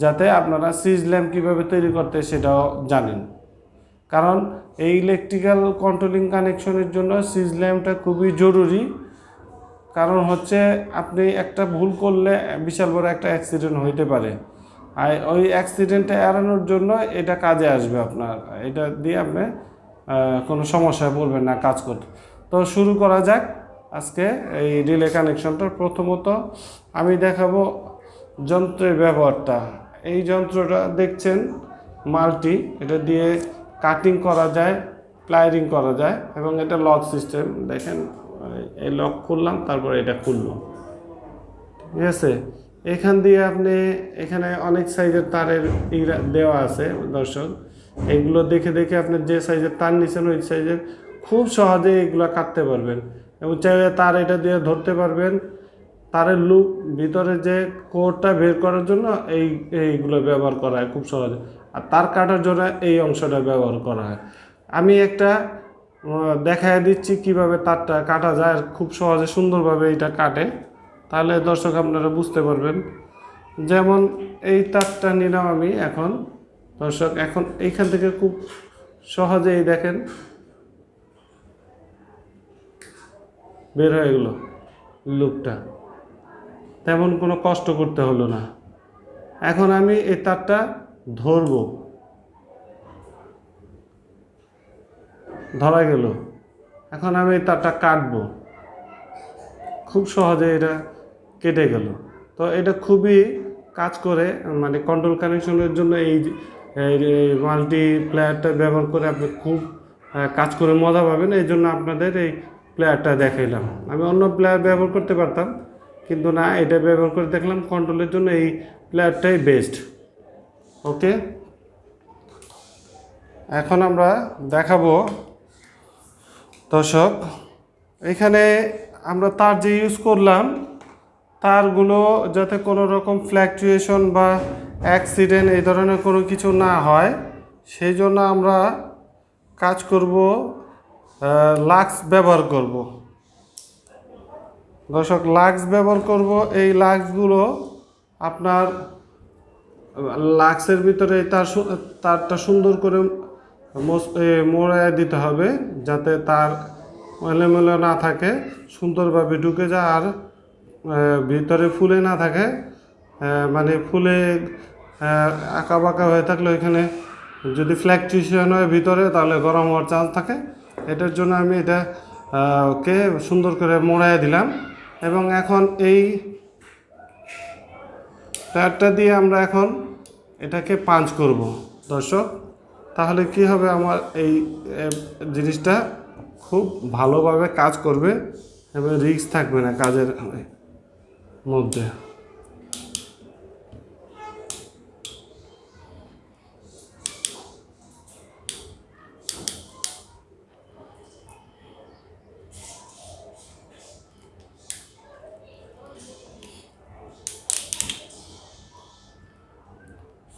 যাতে আপনারা সিরিজ ল্যাম্প কীভাবে তৈরি করতে সেটাও জানেন। কারণ এই ইলেকট্রিক্যাল কন্ট্রোলিং কানেকশনের জন্য সিরিজ ল্যাম্পটা খুবই জরুরি। কারণ হচ্ছে আপনি একটা ভুল করলে বিশাল বড় একটা অ্যাক্সিডেন্ট হইতে পারে। আর ওই অ্যাক্সিডেন্টটা এড়ানোর জন্য এটা কাজে আসবে আপনার। এটা দিয়ে আপনি কোনো সমস্যায় পড়বেন না কাজ করতে। তো শুরু করা যাক আজকে এই রিলে কানেকশনটা প্রথমত আমি দেখাবো যন্ত্রের ব্যবহারটা। এই যন্ত্রটা দেখছেন মাল্টি, এটা দিয়ে কাটিং করা যায় প্লায়ারিং করা যায় এবং এটা লক সিস্টেম দেখেন। এই লক খুললাম, তারপরে এটা খুললো। ঠিক আছে? এখান দিয়ে আপনি, এখানে অনেক সাইজের তারের দেওয়া আছে, দর্শক। এগুলো দেখে দেখে আপনি যে সাইজের তার নিচ্ছেন ওই সাইজের খুব সহজে এগুলো কাটতে পারবেন। এবং চাইলে তার এটা দিয়ে ধরতে পারবেন। তারের লুক ভিতরে যে কোডটা বের করার জন্য এই, এইগুলো ব্যবহার করা হয় খুব সহজে। আর তার কাটার জন্য এই অংশটা ব্যবহার করা হয়। আমি একটা দেখায় দিচ্ছি কীভাবে তারটা কাটা যায় আর খুব সহজে সুন্দরভাবে এটা কাটে। তাহলে দর্শক আপনারা বুঝতে পারবেন। যেমন এই তারটা নিলাম আমি এখন। দর্শক, এখন এইখান থেকে খুব সহজেই দেখেন। বের হয়ে গেল লুকটা। তেমন কোনো কষ্ট করতে হলো না। এখন আমি এই তারটা ধরবো। ধরা গেল। এখন আমি তারটা কাটবো। খুব সহজে এটা কেটে গেল। তো এটা খুবই কাজ করে মানে কন্ট্রোল কানেকশনের জন্য এই মাল্টি প্লেয়ারটা ব্যবহার করে আপনি খুব কাজ করে মজা পাবেন। এই জন্য আপনাদের এই প্লেয়ারটা দেখাইলাম। আমি অন্য প্লেয়ার ব্যবহার করতে পারতাম, কিন্তু না, এটা ব্যবহার করে দেখলাম কন্ট্রোলের জন্য এই প্লেয়ারটাই বেস্ট ওকে এখন আমরা দেখাবো দর্শক, এখানে আমরা তার যে ইউজ করলাম, তারগুলো যাতে কোনো রকম ফ্ল্যাকচুয়েশন বা অ্যাক্সিডেন্ট এই ধরনের কোনো কিছু না হয়, সেই জন্য আমরা কাজ করব লাক্স ব্যবহার করব। দর্শক, লাক্স ব্যবহার করব, এই লাক্সগুলো আপনার, লাক্সের ভিতরে তার তারটা সুন্দর করে মোড়ায় দিতে হবে যাতে তার এলোমেলো না থাকে, সুন্দরভাবে ঢুকে যায় আর ভিতরে ফুলে না থাকে। মানে ফুলে আঁকা বাঁকা হয়ে থাকলে ওইখানে যদি ফ্ল্যাকচুয়েশন হয় ভিতরে, তাহলে গরম হওয়ার চান্স থাকে। এটার জন্য আমি এটা কে সুন্দর করে মোড়ায় দিলাম। এবং এখন এই টায়ারটা দিয়ে আমরা এখন এটাকে পাঞ্চ করব। দর্শক তাহলে কি হবে? আমার এই জিনিসটা খুব ভালোভাবে কাজ করবে এবং রিস্ক থাকবে না কাজের মধ্যে।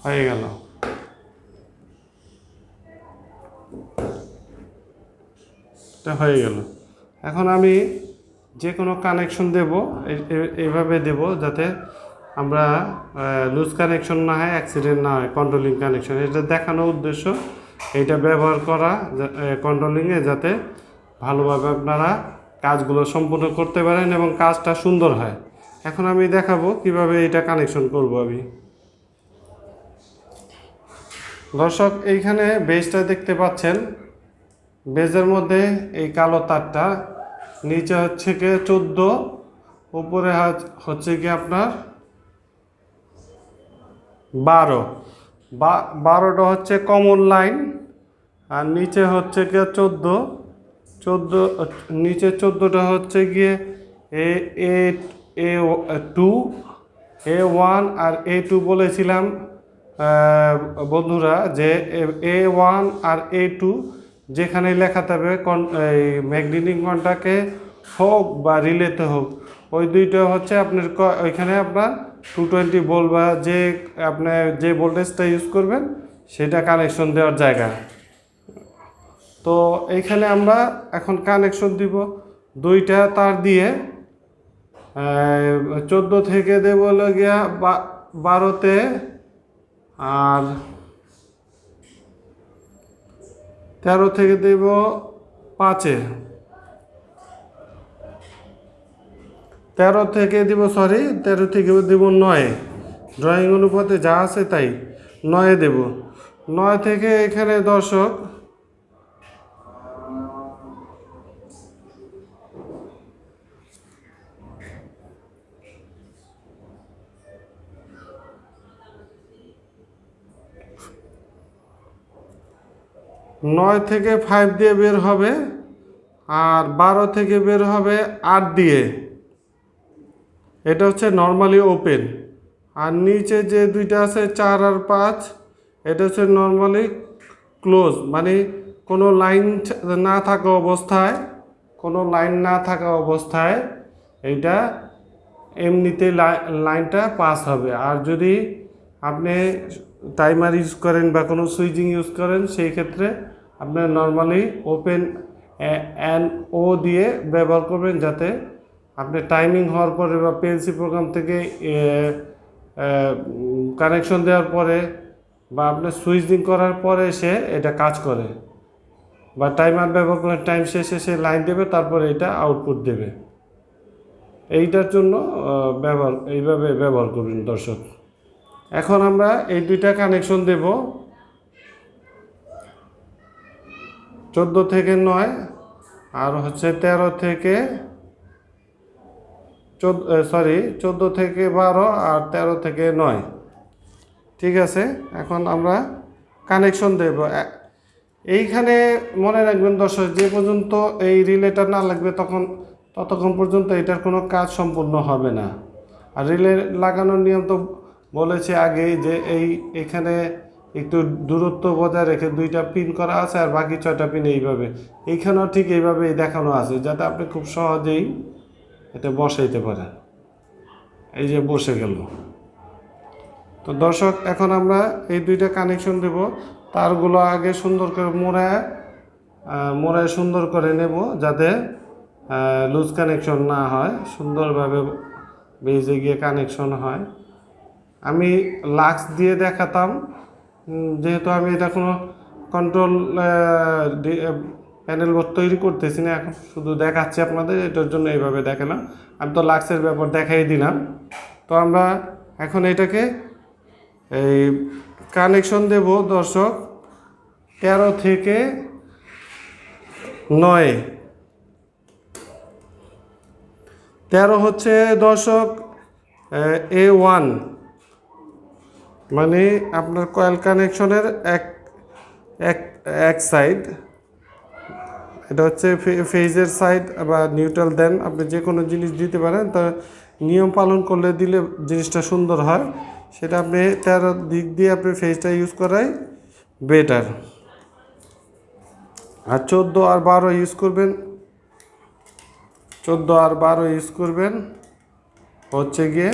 হয়ে গেল। এটা হয়ে গেল। এখন আমি যে কোনো কানেকশন দেব এই- এই- এইভাবে দেব যাতে আমরা লুজ কানেকশন না হয় অ্যাক্সিডেন্ট না হয় কন্ট্রোলিং কানেকশন এটা দেখানোর উদ্দেশ্য এইটা ব্যবহার করা কন্ট্রোলিংয়ে যাতে ভালোভাবে আপনারা কাজগুলো সম্পূর্ণ করতে পারেন এবং কাজটা সুন্দর হয়। এখন আমি দেখাবো কীভাবে এটা কানেকশন করব আমি। দর্শক, এইখানে বেজটা দেখতে পাচ্ছেন। বেজের মধ্যে এই কালো তারটা, নিচে হচ্ছে গিয়ে চোদ্দ, উপরে হচ্ছে কি আপনার বারো। বা বারোটা হচ্ছে কমন লাইন আর নিচে হচ্ছে গিয়ে চোদ্দ। চোদ্দ, নিচে চোদ্দোটা হচ্ছে গিয়ে A A A, two, A one R A two বলেছিলাম বন্ধুরা যে এ ওয়ান আর এ টু যেখানে লেখা থাকবে কন এই ম্যাগনেটিক কন্টাকে হোক বা রিলেতে হোক, ওই দুইটা হচ্ছে আপনার ওইখানে আপনার টু টোয়েন্টি ভোল্ট বা যে আপনি যে ভোল্টেজটা ইউজ করবেন, সেটা কানেকশন দেওয়ার জায়গা। তো এইখানে আমরা এখন কানেকশন দিব দুইটা তার দিয়ে। চোদ্দ থেকে দেবো গিয়া বারোতে, আর তেরো থেকে দেব পাঁচে। তেরো থেকে দিব সরি তেরো থেকে দেব নয়ে। ড্রয়িং অনুপাতে যা আছে তাই নয়ে দেব। নয় থেকে এখানে দর্শক নয় থেকে ফাইভ দিয়ে বের হবে আর বারো থেকে বের হবে আট দিয়ে। এটা হচ্ছে নর্মালি ওপেন আর নিচে যে দুইটা আছে, চার আর পাঁচ, এটা হচ্ছে নর্মালি ক্লোজ মানে কোনো লাইন না থাকা অবস্থায়, কোনো লাইন না থাকা অবস্থায় এইটা এমনিতে লাই- লাইনটা পাস হবে। আর যদি আপনি টাইমার ইউজ করেন বা কোনো সুইচিং ইউজ করেন, সেই ক্ষেত্রে আপনার নর্মালি ওপেন অ্যান ও দিয়ে ব্যবহার করবেন যাতে আপনি টাইমিং হওয়ার পরে বা পিএলসি প্রোগ্রাম থেকে কানেকশন দেওয়ার পরে বা আপনার সুইচিং করার পরে সে এটা কাজ করে। বা টাইমার ব্যবহার করে টাইম শেষে সে লাইন দেবে, তারপরে এটা আউটপুট দেবে। এইটার জন্য ব্যবহার, এইভাবে ব্যবহার করবেন দর্শক। এখন আমরা এই দুইটা কানেকশন দেব। চোদ্দ থেকে নয়, আর হচ্ছে তেরো থেকে চোদ্দ সরি চোদ্দ থেকে বারো আর তেরো থেকে নয়। ঠিক আছে? এখন আমরা কানেকশন দেব। এইখানে মনে রাখবেন দর্শক, যে পর্যন্ত এই রিলেটা না লাগবে তখন, ততক্ষণ পর্যন্ত এটার কোনো কাজ সম্পূর্ণ হবে না। আর রিলে লাগানোর নিয়ম তো বলেছে আগেই যে এই এখানে একটু দূরত্ব বজায় রেখে দুইটা পিন করা আছে আর বাকি ছয়টা পিন এইভাবে। এইখানেও ঠিক এইভাবেই দেখানো আছে, যাতে আপনি খুব সহজেই এটা বসাইতে পারেন। এই যে বসে গেল। তো দর্শক, এখন আমরা এই দুইটা কানেকশন দেব। তারগুলো আগে সুন্দর করে মোড়ায় মোড়ায় সুন্দর করে নেব যাতে লুজ কানেকশন না হয়, সুন্দরভাবে বেজে গিয়ে কানেকশন হয়। আমি লাক্স দিয়ে দেখাতাম। যেহেতু আমি এটা কোনো কন্ট্রোল প্যানেল বোর্ড তৈরি করতেছি না, এখন শুধু দেখাচ্ছি আপনাদের, এটার জন্য এইভাবে দেখালাম। আমি তো লাক্সের ব্যাপার দেখাই দিলাম। তো আমরা এখন এটাকে এই কানেকশন দেব, দর্শক। তেরো থেকে নয়। তেরো হচ্ছে, দর্শক এ ওয়ান। মানে আপনার কয়েল কানেকশনের এক এক এক সাইড এটা হচ্ছে ফেজের সাইড বা নিউট্রাল দেন আপনি যে কোনো জিনিস দিতে পারেন তার নিয়ম পালন করলে দিলে জিনিসটা সুন্দর হয়। সেটা আপনি তেরো দিক দিয়ে আপনি ফেজটা ইউজ করাই বেটার আর চোদ্দ আর বারো ইউজ করবেন। চোদ্দ আর বারো ইউজ করবেন। হচ্ছে গিয়ে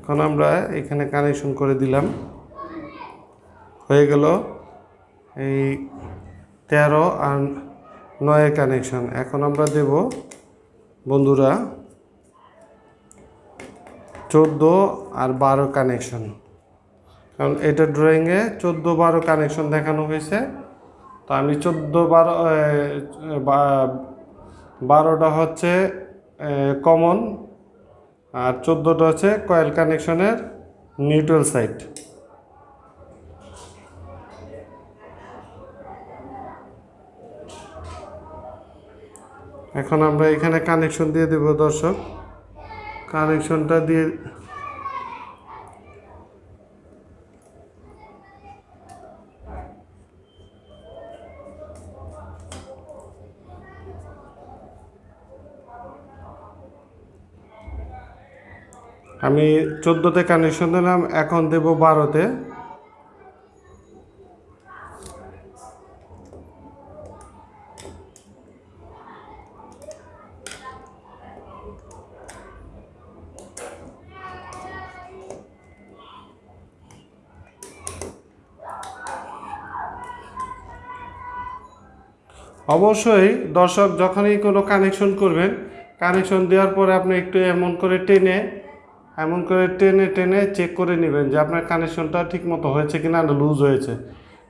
এখন আমরা এখানে কানেকশন করে দিলাম। হয়ে গেল এই তেরো আর নয়ের কানেকশন এখন আমরা দেব, বন্ধুরা, চোদ্দ আর বারো কানেকশন কারণ এটা ড্রয়িংয়ে চোদ্দ বারো কানেকশন দেখানো হয়েছে। তো আমি চোদ্দ বারো বারোটা হচ্ছে কমন আর চোদ্দোটা হচ্ছে কয়েল কানেকশনের নিউট্রাল সাইড এখন আমরা এখানে কানেকশন দিয়ে দেব দর্শক। কানেকশনটা দিয়ে আমি চোদ্দোতে কানেকশন দিলাম, এখন দেব বারোতে। অবশ্যই দর্শক যখনই কোনো কানেকশন করবেন কানেকশন দেওয়ার পরে আপনি একটু এমন করে টেনে এমন করে টেনে টেনে চেক করে নেবেন যে আপনার কানেকশনটা ঠিক মতো হয়েছে কি না লুজ হয়েছে।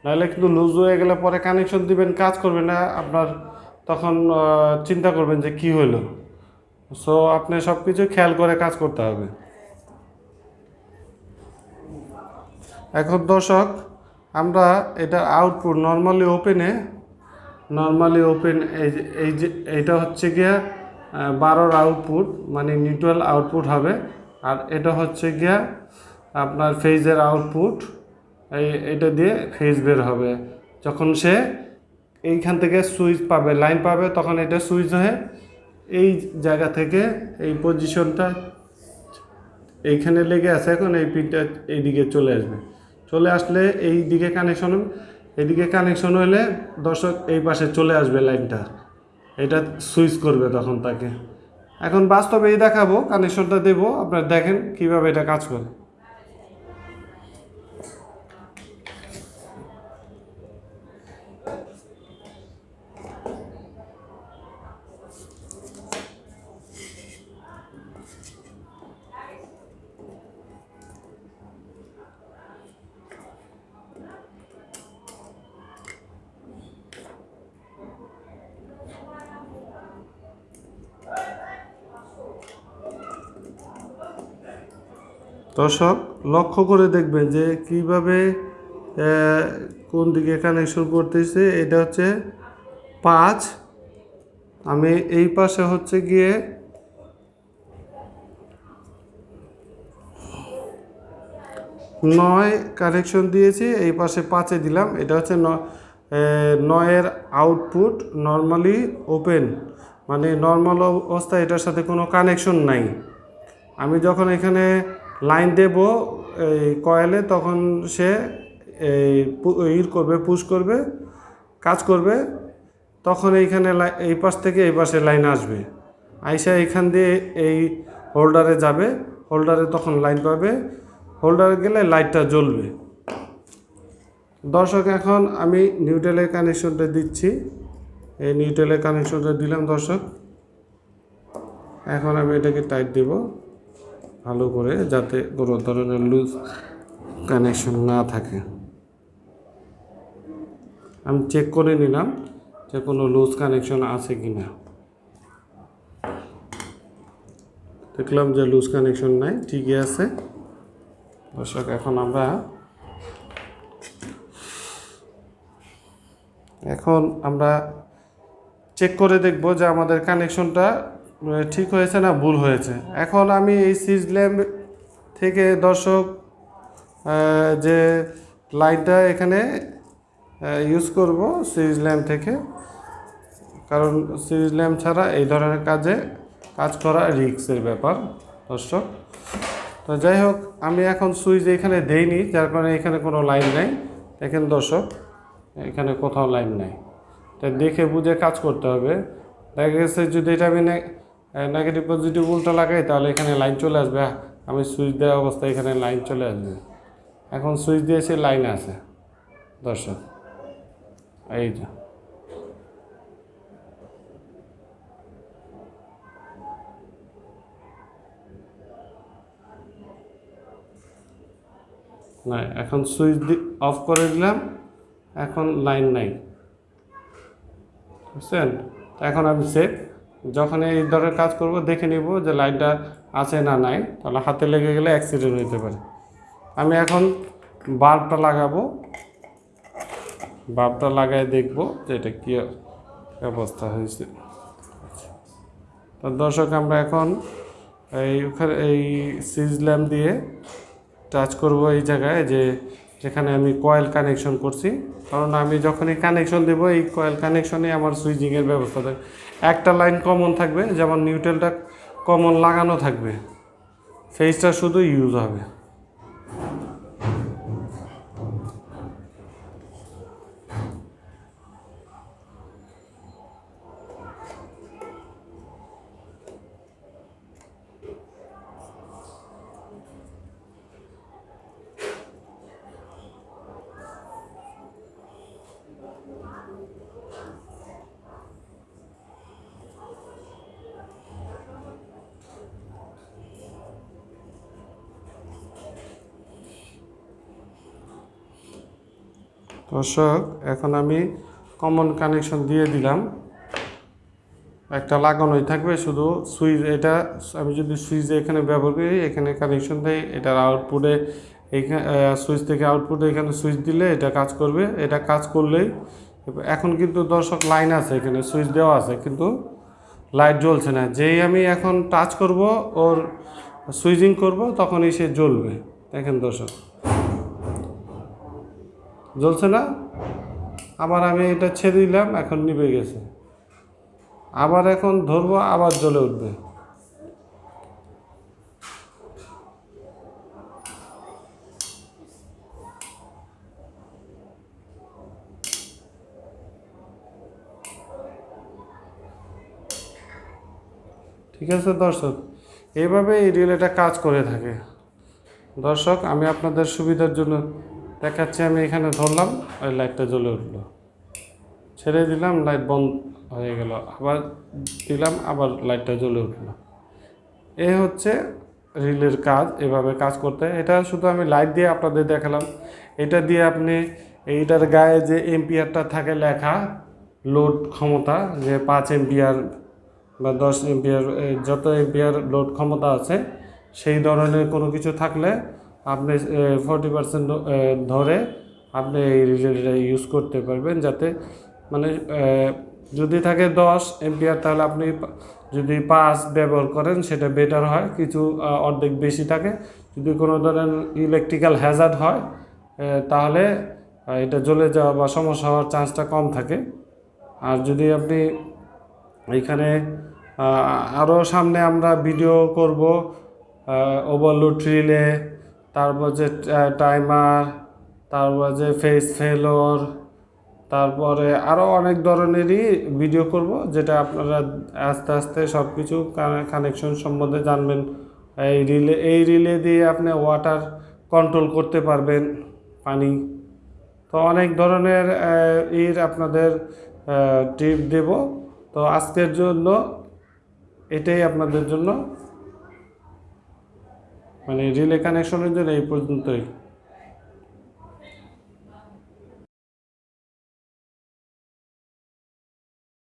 নাহলে কিন্তু লুজ হয়ে গেলে পরে কানেকশন দিবেন, কাজ করবে না, আপনার তখন চিন্তা করবেন যে কি হলো সো আপনি সব কিছু খেয়াল করে কাজ করতে হবে। এখন দর্শক, আমরা এটা আউটপুট নর্মালি ওপেনে নর্মালি ওপেন এই যে এই যে, এইটা হচ্ছে গিয়া বারোর আউটপুট মানে নিউট্রাল আউটপুট হবে। আর এটা হচ্ছে গিয়া আপনার ফেজের আউটপুট এই, এটা দিয়ে ফেজ বের হবে। যখন সে এইখান থেকে সুইচ পাবে লাইন পাবে, তখন এটা সুইচ হয়ে এই জায়গা থেকে এই পজিশনটা এইখানে লেগে আছে, এখন এই পিনটা এইদিকে চলে আসবে। চলে আসলে এই দিকে কানেকশন এইদিকে কানেকশন হলে দর্শক এই পাশে চলে আসবে লাইনটা এটা সুইচ করবে তখন তাকে। এখন বাস্তবেই দেখাবো কানেকশনটা দেবো। আপনারা দেখেন কীভাবে এটা কাজ করে। দর্শক, লক্ষ্য করে দেখবেন যে কীভাবে কোন দিকে কানেকশন করতেছে। এটা হচ্ছে পাঁচ। আমি এই পাশে হচ্ছে গিয়ে নয় কানেকশন দিয়েছি, এই পাশে পাঁচে দিলাম। এটা হচ্ছে নয়ের আউটপুট নর্মালি ওপেন মানে নর্মাল অবস্থায় এটার সাথে কোনো কানেকশন নাই। আমি যখন এখানে লাইন দেব, এই কয়েলে তখন সে এই ইর করবে, পুশ করবে, কাজ করবে। তখন এইখানে এই পাশ থেকে এই পাশে লাইন আসবে। আইসা এখান দিয়ে এই হোল্ডারে যাবে। হোল্ডারে তখন লাইন পাবে। হোল্ডারে গেলে লাইটটা জ্বলবে। দর্শক, এখন আমি নিউটেলের কানেকশনটা দিচ্ছি। এই নিউটেলের কানেকশনটা দিলাম দর্শক। এখন আমি এটাকে টাইট দিব। ভালো করে যাতে কোনো ধরনের লুজ কানেকশন না থাকে। আমি চেক করে নিলাম যে কোনো লুজ কানেকশন আছে কি না দেখলাম যে লুজ কানেকশন নাই, ঠিকই আছে। দর্শক, এখন আমরা এখন আমরা চেক করে দেখব যে আমাদের কানেকশনটা ঠিক হয়েছে না, ভুল হয়েছে। এখন আমি এই সিজ ল্যাম্প থেকে দর্শক যে লাইটটা এখানে ইউজ করব সিরিজ ল্যাম্প থেকে, কারণ সিরিজ ল্যাম্প ছাড়া এই ধরনের কাজে কাজ করা রিক্সের ব্যাপার, দর্শক। তো যাই হোক, আমি এখন সুইচ এখানে দেইনি, যার কারণে এখানে কোনো লাইন নেই। দেখেন দর্শক, এখানে কোথাও লাইন নাই। তাই দেখে বুঝে কাজ করতে হবে। দেখা গেছে যদি এটা আমি নেগেটিভ পজিটিভ উল্টা লাগাই, তাহলে এখানে লাইন চলে আসবে। আমি সুইচ দেওয়া অবস্থায় এখানে লাইন চলে আসবে। এখন সুইচ দিয়েছি লাইন আছে দর্শক, এই যে। না এখন সুইচ অফ করে দিলাম। এখন লাইন নাই। বুঝছেন? এখন আমি সেফ যখন এই ধরনের কাজ করব, দেখে নিব যে লাইনটা আছে না নাই, তাহলে হাতে লেগে গেলে অ্যাক্সিডেন্ট হতে পারে। আমি এখন বাল্বটা লাগাবো। বাল্বটা লাগাই দেখব যে এটা কী অবস্থা হয়েছে। তো দর্শক, আমরা এখন এই ওখানে, এই সিজ ল্যাম্প দিয়ে টাচ করব এই জায়গায় যে যেখানে আমি কয়েল কানেকশন করছি। কারণ আমি যখনই কানেকশন দেবো, এই কয়েল কানেকশনে আমার সুইচিংয়ের ব্যবস্থা থাকবে একটা লাইন কমন থাকবে যেমন নিউট্রেলটা কমন লাগানো থাকবে। ফেসটা শুধু ইউজ হবে। দর্শক, এখন আমি কমন কানেকশন দিয়ে দিলাম। একটা লাগানোই থাকবে, শুধু সুইচ এটা, আমি যদি সুইচ এখানে ব্যবহার করি, এখানে কানেকশন দেয়, এটার আউটপুটে এইখানে সুইচ থেকে আউটপুটে এখানে সুইচ দিলে এটা কাজ করবে। এটা কাজ করলেই, এখন কিন্তু দর্শক লাইন আছে, এখানে সুইচ দেওয়া আছে, কিন্তু লাইট জ্বলছে না। যেই আমি এখন টাচ করব, ওর সুইচিং করব, তখনই সে জ্বলবে। দেখেন দর্শক। জ্বলছে না। আবার আমি এটা ছেড়ে দিলাম, এখন নিভে গেছে। আবার এখন ধরবো, আবার জ্বলে উঠবে। ঠিক আছে দর্শক এইভাবে এই রিলেটা কাজ করে থাকে। দর্শক, আমি আপনাদের সুবিধার জন্য দেখাচ্ছি, আমি এখানে ধরলাম ওই লাইটটা জ্বলে উঠল। ছেড়ে দিলাম, লাইট বন্ধ হয়ে গেল। আবার দিলাম, আবার লাইটটা জ্বলে উঠল। এ হচ্ছে রিলের কাজ, এভাবে কাজ করতে। এটা শুধু আমি লাইট দিয়ে আপনাদের দেখালাম। এটা দিয়ে আপনি এইটার গায়ে যে এম্পিয়ারটা থাকে লেখা, লোড ক্ষমতা, যে পাঁচ এম্পিয়ার বা দশ এম্পিয়ার যত এম্পিয়ার লোড ক্ষমতা আছে, সেই ধরনের কোনো কিছু থাকলে আপনি ফোরটি পার্সেন্ট ধরে আপনি এই রিলেটা ইউজ করতে পারবেন যাতে মানে যদি থাকে দশ এম্পিয়ার তাহলে আপনি যদি পাঁচ ব্যবহার করেন সেটা বেটার হয়। কিছু অর্ধেক বেশি থাকে। যদি কোনো ধরনের ইলেকট্রিক্যাল হ্যাজার্ড হয় তাহলে এটা জ্বলে যাওয়া বা সমস্যা হওয়ার চান্সটা কম থাকে। আর যদি আপনি এইখানে আরও সামনে আমরা ভিডিও করব ওভারলোড রিলে তারপর যে টাইমার তারপর যে ফেস ফেলোর তারপরে আরও অনেক ধরনেরই ভিডিও করব, যেটা আপনারা আস্তে আস্তে সব কিছু কানেকশন সম্বন্ধে জানবেন। এই রিলে এই রিলে দিয়ে আপনি ওয়াটার কন্ট্রোল করতে পারবেন পানি। তো অনেক ধরনের এর আপনাদের টিপ দেব। তো আজকের জন্য এটাই আপনাদের জন্য। মানে রিলে কানেকশনের জন্য এই পর্যন্তই।